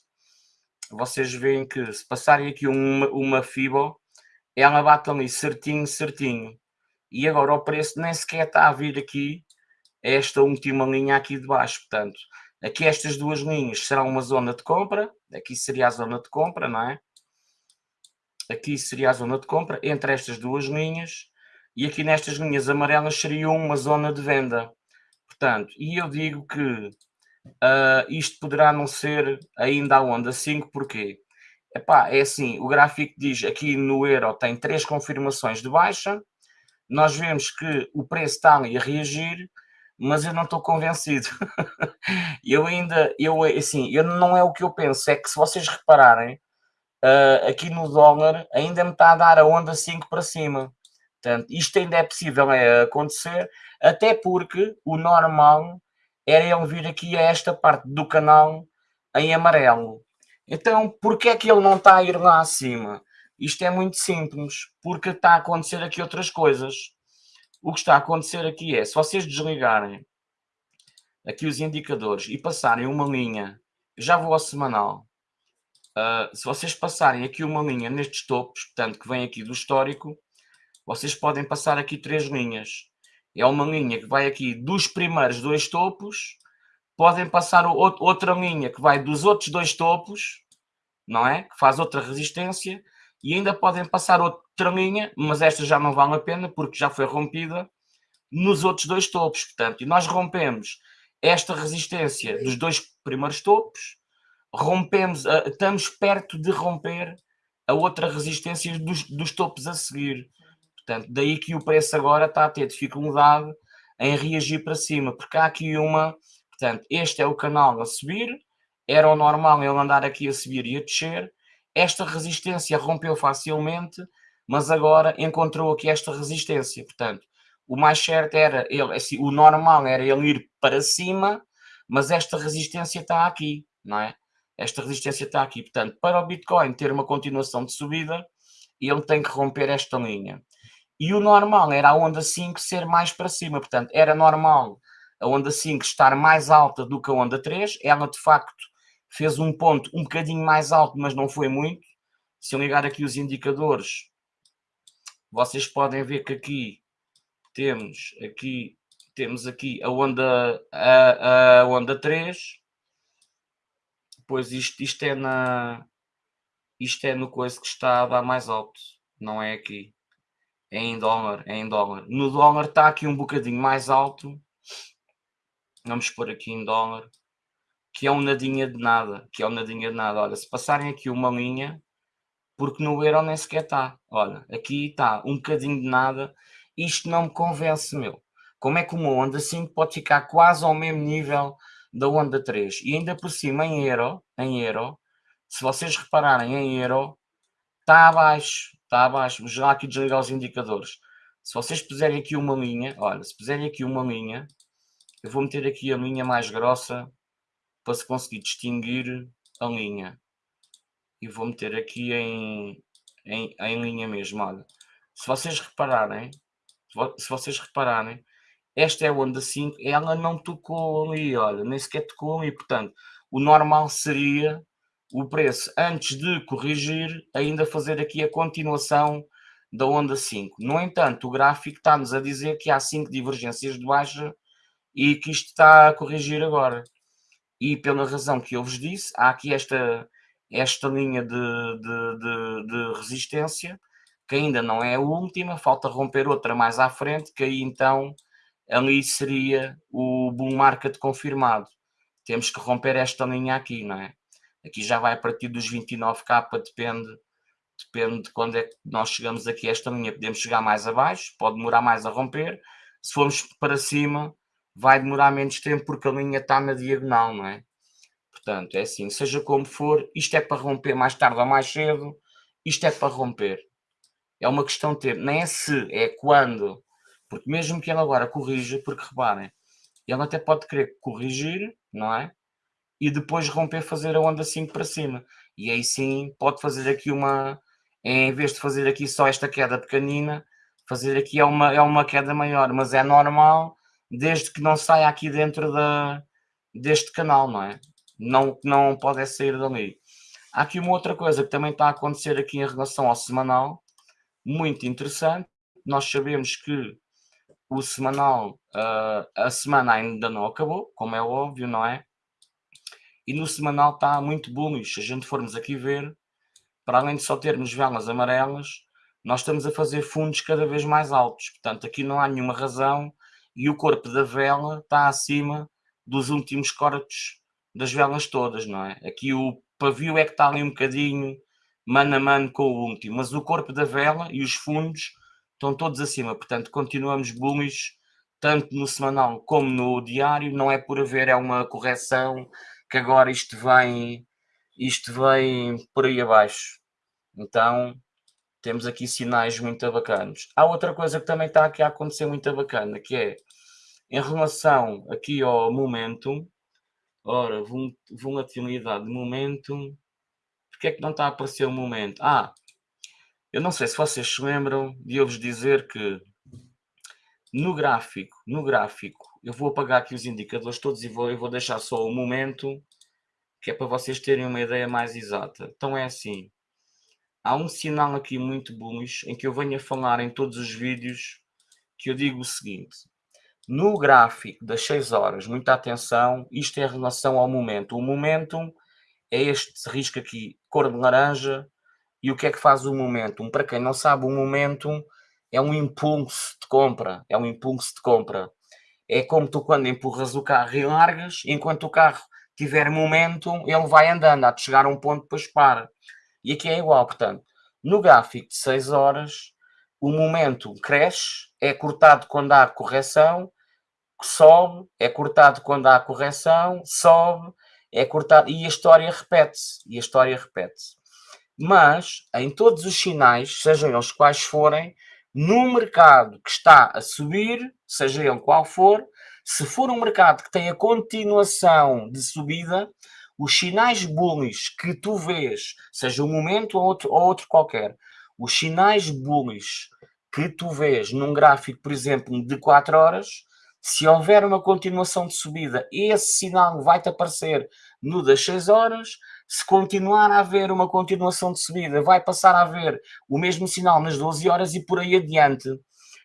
vocês veem que se passarem aqui uma, uma FIBO, ela bate ali certinho, certinho. E agora o preço nem sequer está a vir aqui esta última linha aqui de baixo. Portanto, aqui estas duas linhas serão uma zona de compra, aqui seria a zona de compra, não é? Aqui seria a zona de compra entre estas duas linhas e aqui nestas linhas amarelas seria uma zona de venda. Portanto, e eu digo que uh, isto poderá não ser ainda a onda 5, porquê? Epá, é assim, o gráfico diz aqui no euro tem três confirmações de baixa, nós vemos que o preço está ali a reagir, mas eu não estou convencido. eu ainda, eu assim, eu não é o que eu penso, é que se vocês repararem, uh, aqui no dólar ainda me está a dar a onda 5 para cima. Portanto, isto ainda é possível é, acontecer, até porque o normal era ele vir aqui a esta parte do canal em amarelo. Então, porquê é que ele não está a ir lá acima? Isto é muito simples, porque está a acontecer aqui outras coisas. O que está a acontecer aqui é, se vocês desligarem aqui os indicadores e passarem uma linha, já vou ao semanal, uh, se vocês passarem aqui uma linha nestes topos, portanto, que vem aqui do histórico, vocês podem passar aqui três linhas. É uma linha que vai aqui dos primeiros dois topos, podem passar outra linha que vai dos outros dois topos, não é? Que faz outra resistência, e ainda podem passar outra linha, mas esta já não vale a pena porque já foi rompida nos outros dois topos. Portanto, e nós rompemos esta resistência dos dois primeiros topos, rompemos, estamos perto de romper a outra resistência dos, dos topos a seguir. Portanto, daí que o preço agora está a ter dificuldade em reagir para cima, porque há aqui uma, portanto, este é o canal a subir, era o normal ele andar aqui a subir e a descer, esta resistência rompeu facilmente, mas agora encontrou aqui esta resistência, portanto, o mais certo era ele, assim, o normal era ele ir para cima, mas esta resistência está aqui, não é? Esta resistência está aqui, portanto, para o Bitcoin ter uma continuação de subida, ele tem que romper esta linha. E o normal era a onda 5 ser mais para cima, portanto, era normal a onda 5 estar mais alta do que a onda 3, ela de facto fez um ponto um bocadinho mais alto, mas não foi muito. Se eu ligar aqui os indicadores, vocês podem ver que aqui temos aqui temos aqui a onda a, a onda 3 pois isto, isto é na isto é no coisa que está a dar mais alto não é aqui é em dólar é em dólar. No dólar está aqui um bocadinho mais alto. Vamos pôr aqui em dólar que é um nadinha de nada que é um nadinha de nada. Olha se passarem aqui uma linha porque no euro nem sequer está. Olha aqui está um bocadinho de nada. Isto não me convence, meu. Como é que uma onda 5 pode ficar quase ao mesmo nível da onda 3? E ainda por cima em euro, em euro, se vocês repararem em euro, está abaixo, está abaixo. Já aqui desligar os indicadores. Se vocês puserem aqui uma linha, olha, se puserem aqui uma linha, eu vou meter aqui a linha mais grossa para se conseguir distinguir a linha. E vou meter aqui em, em, em linha mesmo, olha. Se vocês repararem, se vocês repararem, esta é a onda 5, ela não tocou ali, olha, nem sequer tocou ali, portanto, o normal seria o preço, antes de corrigir, ainda fazer aqui a continuação da onda 5. No entanto, o gráfico está-nos a dizer que há 5 divergências de baixa e que isto está a corrigir agora. E pela razão que eu vos disse, há aqui esta, esta linha de, de, de, de resistência que ainda não é a última, falta romper outra mais à frente, que aí então ali seria o bull market confirmado. Temos que romper esta linha aqui, não é? Aqui já vai a partir dos 29k, depende, depende de quando é que nós chegamos aqui a esta linha. Podemos chegar mais abaixo, pode demorar mais a romper. Se formos para cima, vai demorar menos tempo porque a linha está na diagonal, não é? Portanto, é assim, seja como for, isto é para romper mais tarde ou mais cedo, isto é para romper. É uma questão de tempo. Nem é se, é quando. Porque mesmo que ele agora corrija, porque reparem, ele até pode querer corrigir, não é? E depois romper, fazer a onda 5 para cima. E aí sim pode fazer aqui uma. Em vez de fazer aqui só esta queda pequenina, fazer aqui é uma, é uma queda maior. Mas é normal, desde que não saia aqui dentro da, deste canal, não é? Não, não pode sair dali. Há aqui uma outra coisa que também está a acontecer aqui em relação ao semanal, muito interessante. Nós sabemos que o semanal, uh, a semana ainda não acabou, como é óbvio, não é? E no semanal está muito bullish. Se a gente formos aqui ver, para além de só termos velas amarelas, nós estamos a fazer fundos cada vez mais altos. Portanto, aqui não há nenhuma razão e o corpo da vela está acima dos últimos cortes das velas todas, não é? Aqui o pavio é que está ali um bocadinho mano a mano com o último, mas o corpo da vela e os fundos estão todos acima, portanto continuamos bullish tanto no semanal como no diário, não é por haver, é uma correção que agora isto vem, isto vem por aí abaixo. Então, temos aqui sinais muito bacanas. Há outra coisa que também está aqui a acontecer muito bacana, que é em relação aqui ao momentum, ora, volatilidade de momentum, porque é que não está a aparecer o momento? Ah, eu não sei se vocês se lembram de eu vos dizer que no gráfico, no gráfico, eu vou apagar aqui os indicadores todos e vou, eu vou deixar só o momento, que é para vocês terem uma ideia mais exata. Então é assim, há um sinal aqui muito bullish em que eu venho a falar em todos os vídeos que eu digo o seguinte. No gráfico das 6 horas, muita atenção, isto é em relação ao momento. O momento é este risco aqui, cor de laranja, e o que é que faz o momento? Para quem não sabe, o momento é um impulso de compra, é um impulso de compra. É como tu quando empurras o carro e largas, enquanto o carro tiver momento, ele vai andando, há de chegar a um ponto depois para. E aqui é igual, portanto, no gráfico de 6 horas, o momento cresce, é cortado quando há correção, sobe, é cortado quando há correção, sobe, é cortado, e a história repete-se, e a história repete-se. Mas, em todos os sinais, sejam eles quais forem, no mercado que está a subir, seja ele qual for, se for um mercado que tem a continuação de subida, os sinais bullish que tu vês, seja um momento ou outro, ou outro qualquer, os sinais bullish que tu vês num gráfico, por exemplo, de 4 horas, se houver uma continuação de subida, esse sinal vai-te aparecer no das 6 horas. Se continuar a haver uma continuação de subida, vai passar a haver o mesmo sinal nas 12 horas e por aí adiante.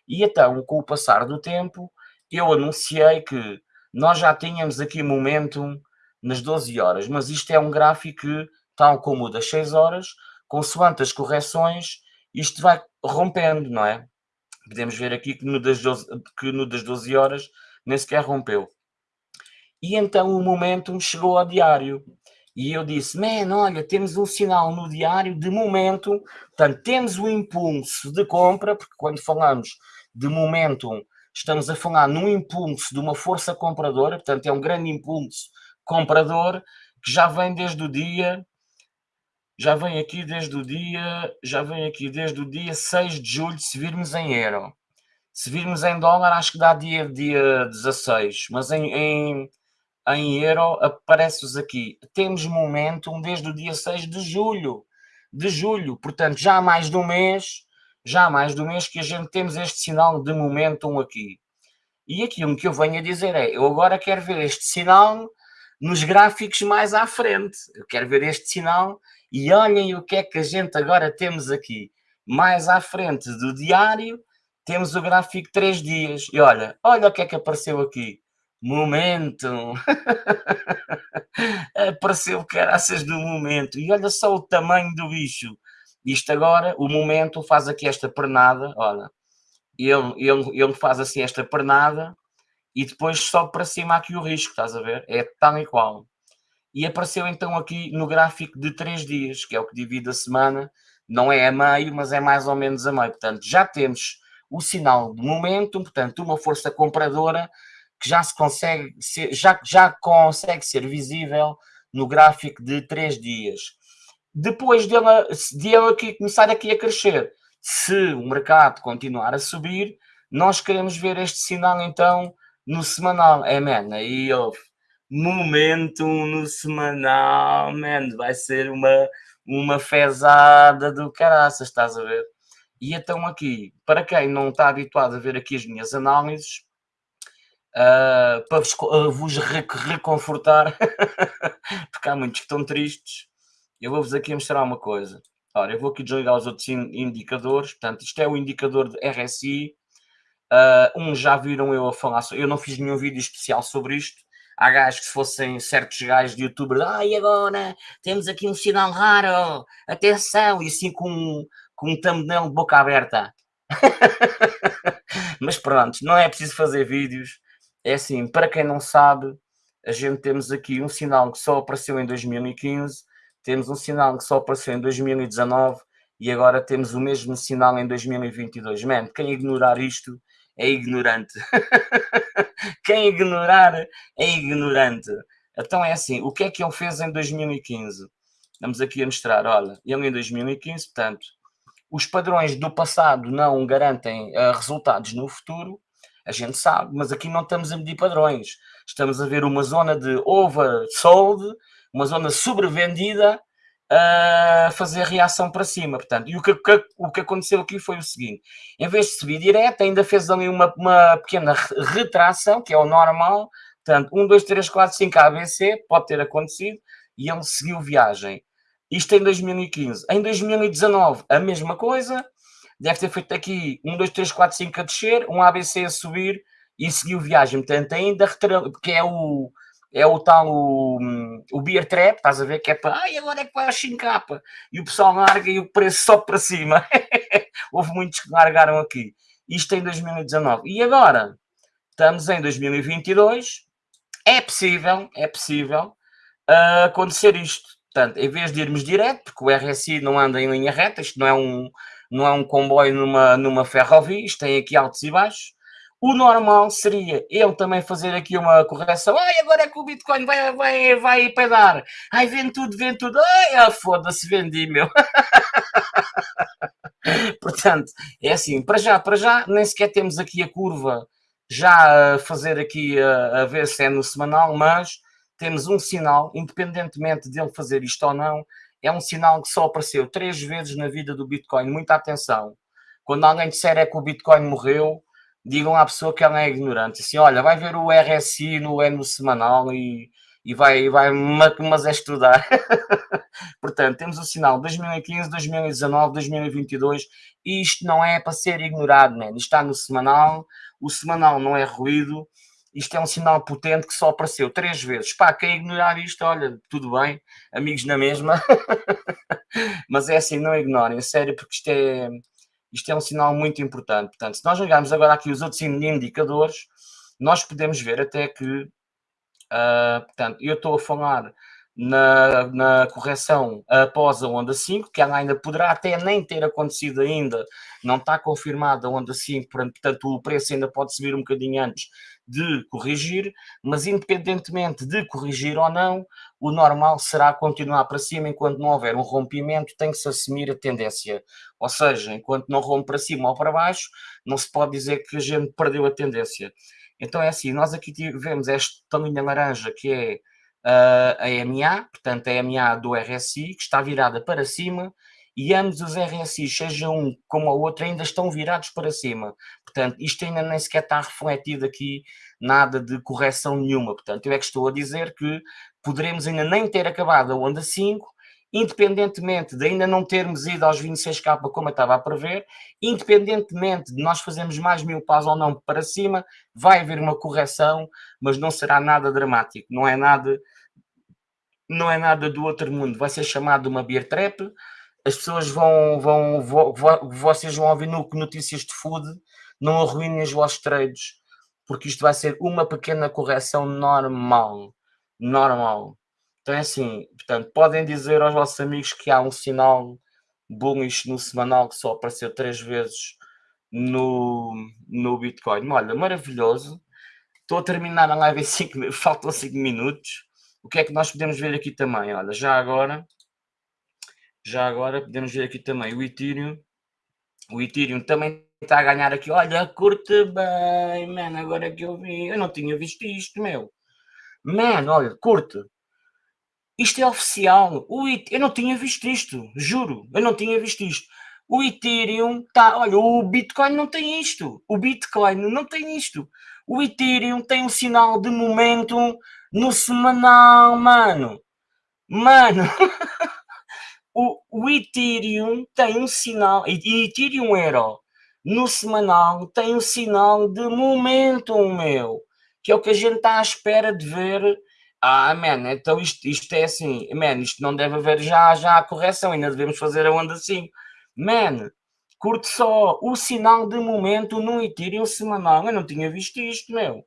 E então, com o passar do tempo, eu anunciei que nós já tínhamos aqui momentum nas 12 horas, mas isto é um gráfico que, tal como o das 6 horas, consoante as correções, isto vai rompendo, não é? Podemos ver aqui que no das 12, que no das 12 horas nem sequer rompeu. E então o momentum chegou ao diário. E eu disse, man, olha, temos um sinal no diário de momento, portanto, temos o impulso de compra, porque quando falamos de momentum, estamos a falar num impulso de uma força compradora, portanto, é um grande impulso comprador que já vem desde o dia, já vem aqui desde o dia, já vem aqui desde o dia 6 de julho, se virmos em euro. Se virmos em dólar, acho que dá dia, dia 16, mas em, em, em euro aparece-vos aqui. Temos momentum desde o dia 6 de julho, de julho, portanto já há mais de um mês, já há mais de um mês que a gente temos este sinal de momentum aqui. E aquilo que eu venho a dizer é, eu agora quero ver este sinal nos gráficos mais à frente. Eu quero ver este sinal e olhem o que é que a gente agora temos aqui. Mais à frente do diário, temos o gráfico 3 dias. E olha, olha o que é que apareceu aqui. Momento. apareceu caraças do momento. E olha só o tamanho do bicho. Isto agora, o momento faz aqui esta pernada, olha. Ele, ele, ele faz assim esta pernada e depois sobe para cima aqui o risco, estás a ver? É tal e qual. E apareceu então aqui no gráfico de 3 dias, que é o que divide a semana, não é a meio, mas é mais ou menos a meio. Portanto, já temos o sinal de momentum, portanto, uma força compradora que já se consegue ser, já, já consegue ser visível no gráfico de 3 dias. Depois dele, de ele aqui começar aqui a crescer, se o mercado continuar a subir, nós queremos ver este sinal então no semanal. É, man, aí houve momento no semanal, man, vai ser uma, uma fezada do caraças, estás a ver? E então aqui, para quem não está habituado a ver aqui as minhas análises, uh, para vos, uh, vos reconfortar, porque há muitos que estão tristes, eu vou-vos aqui mostrar uma coisa. Ora, eu vou aqui desligar os outros indicadores, portanto, isto é o indicador de RSI, Uh, uns já viram eu a falar, eu não fiz nenhum vídeo especial sobre isto. Há gajos que se fossem certos gajos de youtuber, ai agora temos aqui um sinal raro, atenção, e assim com, com um thumbnail de boca aberta. Mas pronto, não é preciso fazer vídeos. É assim, para quem não sabe, a gente temos aqui um sinal que só apareceu em 2015, temos um sinal que só apareceu em 2019 e agora temos o mesmo sinal em 2022. Man, quem ignorar isto é ignorante. Quem ignorar é ignorante. Então é assim, o que é que ele fez em 2015? Estamos aqui a mostrar, olha, ele em 2015, portanto, os padrões do passado não garantem uh, resultados no futuro, a gente sabe, mas aqui não estamos a medir padrões. Estamos a ver uma zona de oversold, uma zona sobrevendida, a fazer reação para cima. Portanto, e o que, que, o que aconteceu aqui foi o seguinte: em vez de subir direto, ainda fez ali uma, uma pequena retração, que é o normal. Portanto, 1, 2, 3, 4, 5 ABC, pode ter acontecido, e ele seguiu viagem. Isto em 2015. Em 2019, a mesma coisa. Deve ter feito aqui 1, 2, 3, 4, 5 a descer, um ABC a subir e seguiu viagem. Portanto, ainda porque é o, é o tal o, o beer trap, estás a ver? Que é para, ai, agora é que vai ao 5K e o pessoal larga e o preço sobe para cima. Houve muitos que largaram aqui. Isto em 2019. E agora? Estamos em 2022. É possível, é possível uh, acontecer isto. Portanto, em vez de irmos direto, porque o RSI não anda em linha reta, isto não é um, não é um comboio numa, numa ferrovia, isto tem aqui altos e baixos. O normal seria ele também fazer aqui uma correção. Ai, agora é que o Bitcoin vai, vai, vai pedar. Ai, vende tudo, vende tudo. Ai, ah, foda-se, vendi, meu. Portanto, é assim, para já, para já, nem sequer temos aqui a curva já a fazer aqui a, a ver se é no semanal, mas temos um sinal, independentemente dele fazer isto ou não, é um sinal que só apareceu três vezes na vida do Bitcoin. Muita atenção. Quando alguém disser é que o Bitcoin morreu, digam à pessoa que ela é ignorante. Assim, olha, vai ver o RSI no, é no semanal e, e vai, vai mas é estudar. Portanto, temos o sinal 2015, 2019, 2022 e isto não é para ser ignorado, man. Isto está no semanal, o semanal não é ruído, isto é um sinal potente que só apareceu três vezes. Pá, quem ignorar isto, olha, tudo bem, amigos na mesma, mas é assim, não ignorem, é sério, porque isto é, isto é um sinal muito importante. Portanto, se nós olharmos agora aqui os outros indicadores, nós podemos ver até que, uh, portanto, eu estou a falar na, na, correção após a onda 5, que ela ainda poderá até nem ter acontecido ainda, não está confirmada a onda 5, portanto o preço ainda pode subir um bocadinho antes de corrigir, mas independentemente de corrigir ou não, o normal será continuar para cima enquanto não houver um rompimento, tem que se assumir a tendência. Ou seja, enquanto não rompe para cima ou para baixo, não se pode dizer que a gente perdeu a tendência. Então é assim, nós aqui tivemos esta linha laranja que é uh, a EMA, portanto a EMA do RSI, que está virada para cima, e ambos os RSI, seja um como o outro, ainda estão virados para cima. Portanto, isto ainda nem sequer está refletido aqui, nada de correção nenhuma. Portanto, eu é que estou a dizer que poderemos ainda nem ter acabado a onda 5, independentemente de ainda não termos ido aos 26k como eu estava a prever, independentemente de nós fazermos mais mil pás ou não para cima, vai haver uma correção, mas não será nada dramático, não é nada não é nada do outro mundo, vai ser chamado uma beer trap, as pessoas vão, vão, vão, vão, vocês vão ouvir no notícias de food, não arruinem os vossos trades, porque isto vai ser uma pequena correção normal, normal. Então é assim, portanto, podem dizer aos vossos amigos que há um sinal bullish no semanal que só apareceu três vezes no, no Bitcoin. Olha, maravilhoso. Estou a terminar a live em 5 faltam 5 minutos. O que é que nós podemos ver aqui também? Olha, já agora já agora podemos ver aqui também o Ethereum. O Ethereum também está a ganhar aqui. Olha, curte bem, mano. Agora que eu vi. Eu não tinha visto isto, meu. Mano, olha, curte. Isto é oficial. O eu não tinha visto isto. Juro. Eu não tinha visto isto. O Ethereum está. Olha, o Bitcoin não tem isto. O Bitcoin não tem isto. O Ethereum tem um sinal de momento no semanal, mano. Mano. o, o Ethereum tem um sinal, e Ethereum Euro no semanal tem um sinal de momentum, meu, que é o que a gente está à espera de ver. Ah, man, então isto, isto é assim, man, isto não deve haver já, já a correção, ainda devemos fazer a onda assim. Man, curte só o sinal de momento no Ethereum semanal, eu não tinha visto isto, meu.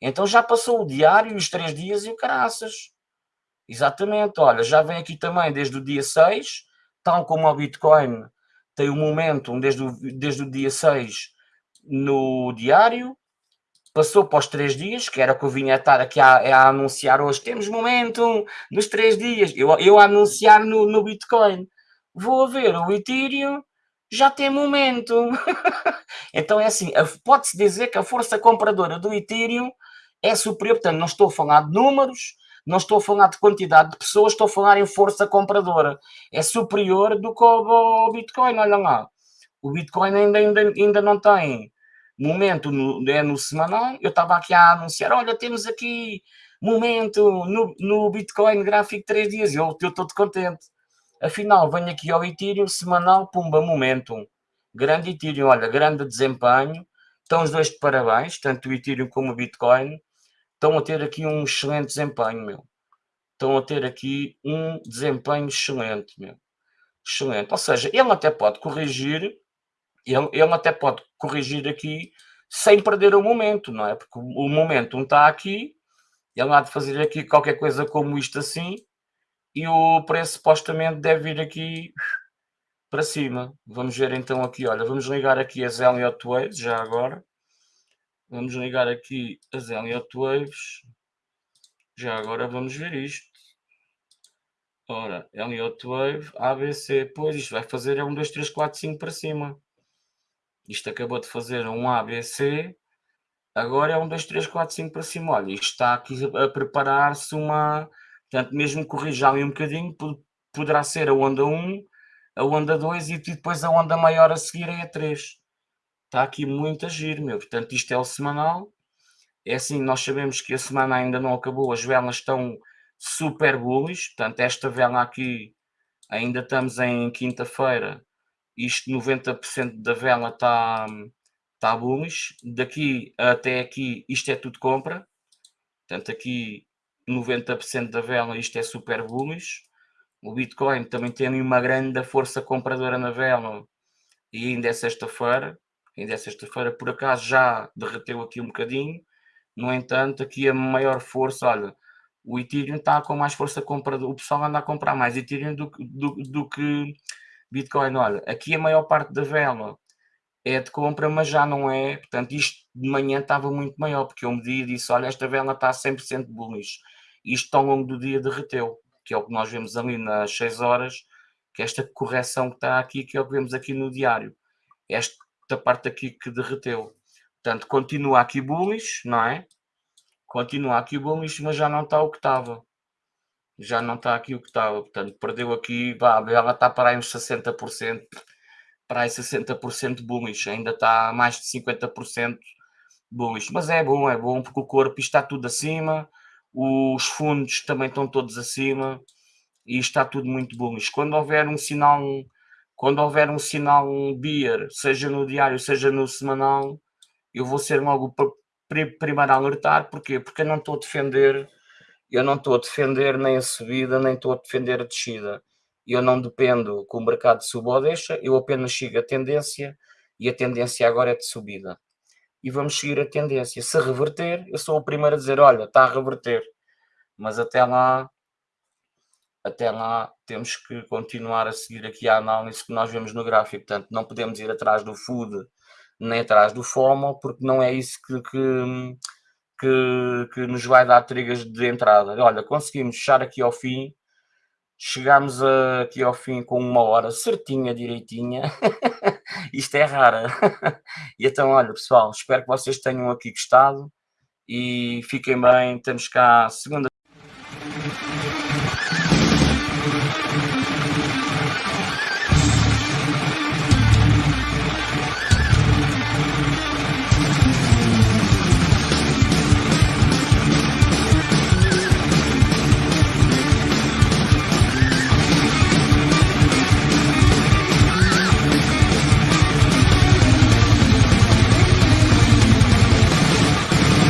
Então já passou o diário, os três dias e o caraças. Exatamente, olha, já vem aqui também desde o dia 6, tal como o Bitcoin tem o momentum desde o, desde o dia 6 no diário, passou para os três dias, que era o que eu vinha estar aqui a, a anunciar hoje. Temos momento nos três dias. Eu, eu a anunciar no, no Bitcoin. Vou ver o Ethereum, já tem momento. então é assim, pode-se dizer que a força compradora do Ethereum é superior. Portanto, não estou a falar de números, não estou a falar de quantidade de pessoas, estou a falar em força compradora. É superior do que o, Bitcoin, olha lá. O Bitcoin ainda, ainda, ainda não tem momento no, é no semanal, eu estava aqui a anunciar, olha, temos aqui momento no, no Bitcoin gráfico 3 dias, eu estou todo contente. Afinal, venho aqui ao Ethereum, semanal, pumba, momentum. Grande Ethereum, olha, grande desempenho. Estão os dois de parabéns, tanto o Ethereum como o Bitcoin. Estão a ter aqui um excelente desempenho, meu. Estão a ter aqui um desempenho excelente, meu. Excelente. Ou seja, ele até pode corrigir ele, ele até pode corrigir aqui sem perder o momento, não é? Porque o momento não está aqui, ele há de fazer aqui qualquer coisa como isto assim, e o preço supostamente deve vir aqui para cima. Vamos ver então aqui, olha, vamos ligar aqui as Elliott Waves, já agora. Vamos ligar aqui as Elliott Waves. Já agora vamos ver isto. Ora, Elliott Wave, ABC, pois isto vai fazer é um 2, 3, 4, 5 para cima. Isto acabou de fazer um ABC, agora é um 2, 3, 4, 5 para cima. Olha, isto está aqui a preparar-se uma. Portanto, mesmo corrija ali um bocadinho, poderá ser a onda 1, a onda 2 e depois a onda maior a seguir é a 3. Está aqui muito a giro, meu. Portanto, isto é o semanal. É assim, nós sabemos que a semana ainda não acabou, as velas estão super bullish. Portanto, esta vela aqui, ainda estamos em quinta-feira, isto 90% da vela está tá bullish, daqui até aqui isto é tudo compra, portanto aqui 90% da vela isto é super bullish, o Bitcoin também tem uma grande força compradora na vela e ainda é sexta-feira, ainda é sexta-feira, por acaso já derreteu aqui um bocadinho, no entanto aqui a maior força, olha, o Ethereum está com mais força compradora, o pessoal anda a comprar mais Ethereum do, do, do que Bitcoin, olha, aqui a maior parte da vela é de compra, mas já não é. Portanto, isto de manhã estava muito maior, porque eu medi e disse: olha, esta vela está 100% bullish. Isto ao longo do dia derreteu, que é o que nós vemos ali nas 6 horas, que é esta correção que está aqui, que é o que vemos aqui no diário. Esta parte aqui que derreteu. Portanto, continua aqui bullish, não é? Continua aqui bullish, mas já não está o que estava já não está aqui o que estava, portanto, perdeu aqui, vá, ela está para aí uns 60%, para aí 60% bullish, ainda está mais de 50% bullish, mas é bom, é bom, porque o corpo está tudo acima, os fundos também estão todos acima, e está tudo muito bullish. Quando houver um sinal, quando houver um sinal beer, seja no diário, seja no semanal, eu vou ser logo primeiro a alertar, porquê? Porque eu não estou a defender eu não estou a defender nem a subida, nem estou a defender a descida. Eu não dependo que o mercado suba ou deixa, eu apenas sigo a tendência e a tendência agora é de subida. E vamos seguir a tendência. Se reverter, eu sou o primeiro a dizer: olha, está a reverter. Mas até lá, até lá, temos que continuar a seguir aqui a análise que nós vemos no gráfico. Portanto, não podemos ir atrás do food nem atrás do FOMO, porque não é isso que, que que, que nos vai dar trigas de entrada. Olha, conseguimos fechar aqui ao fim, chegámos aqui ao fim com uma hora certinha, direitinha. Isto é rara. e então, olha, pessoal, espero que vocês tenham aqui gostado e fiquem bem. Temos cá segunda.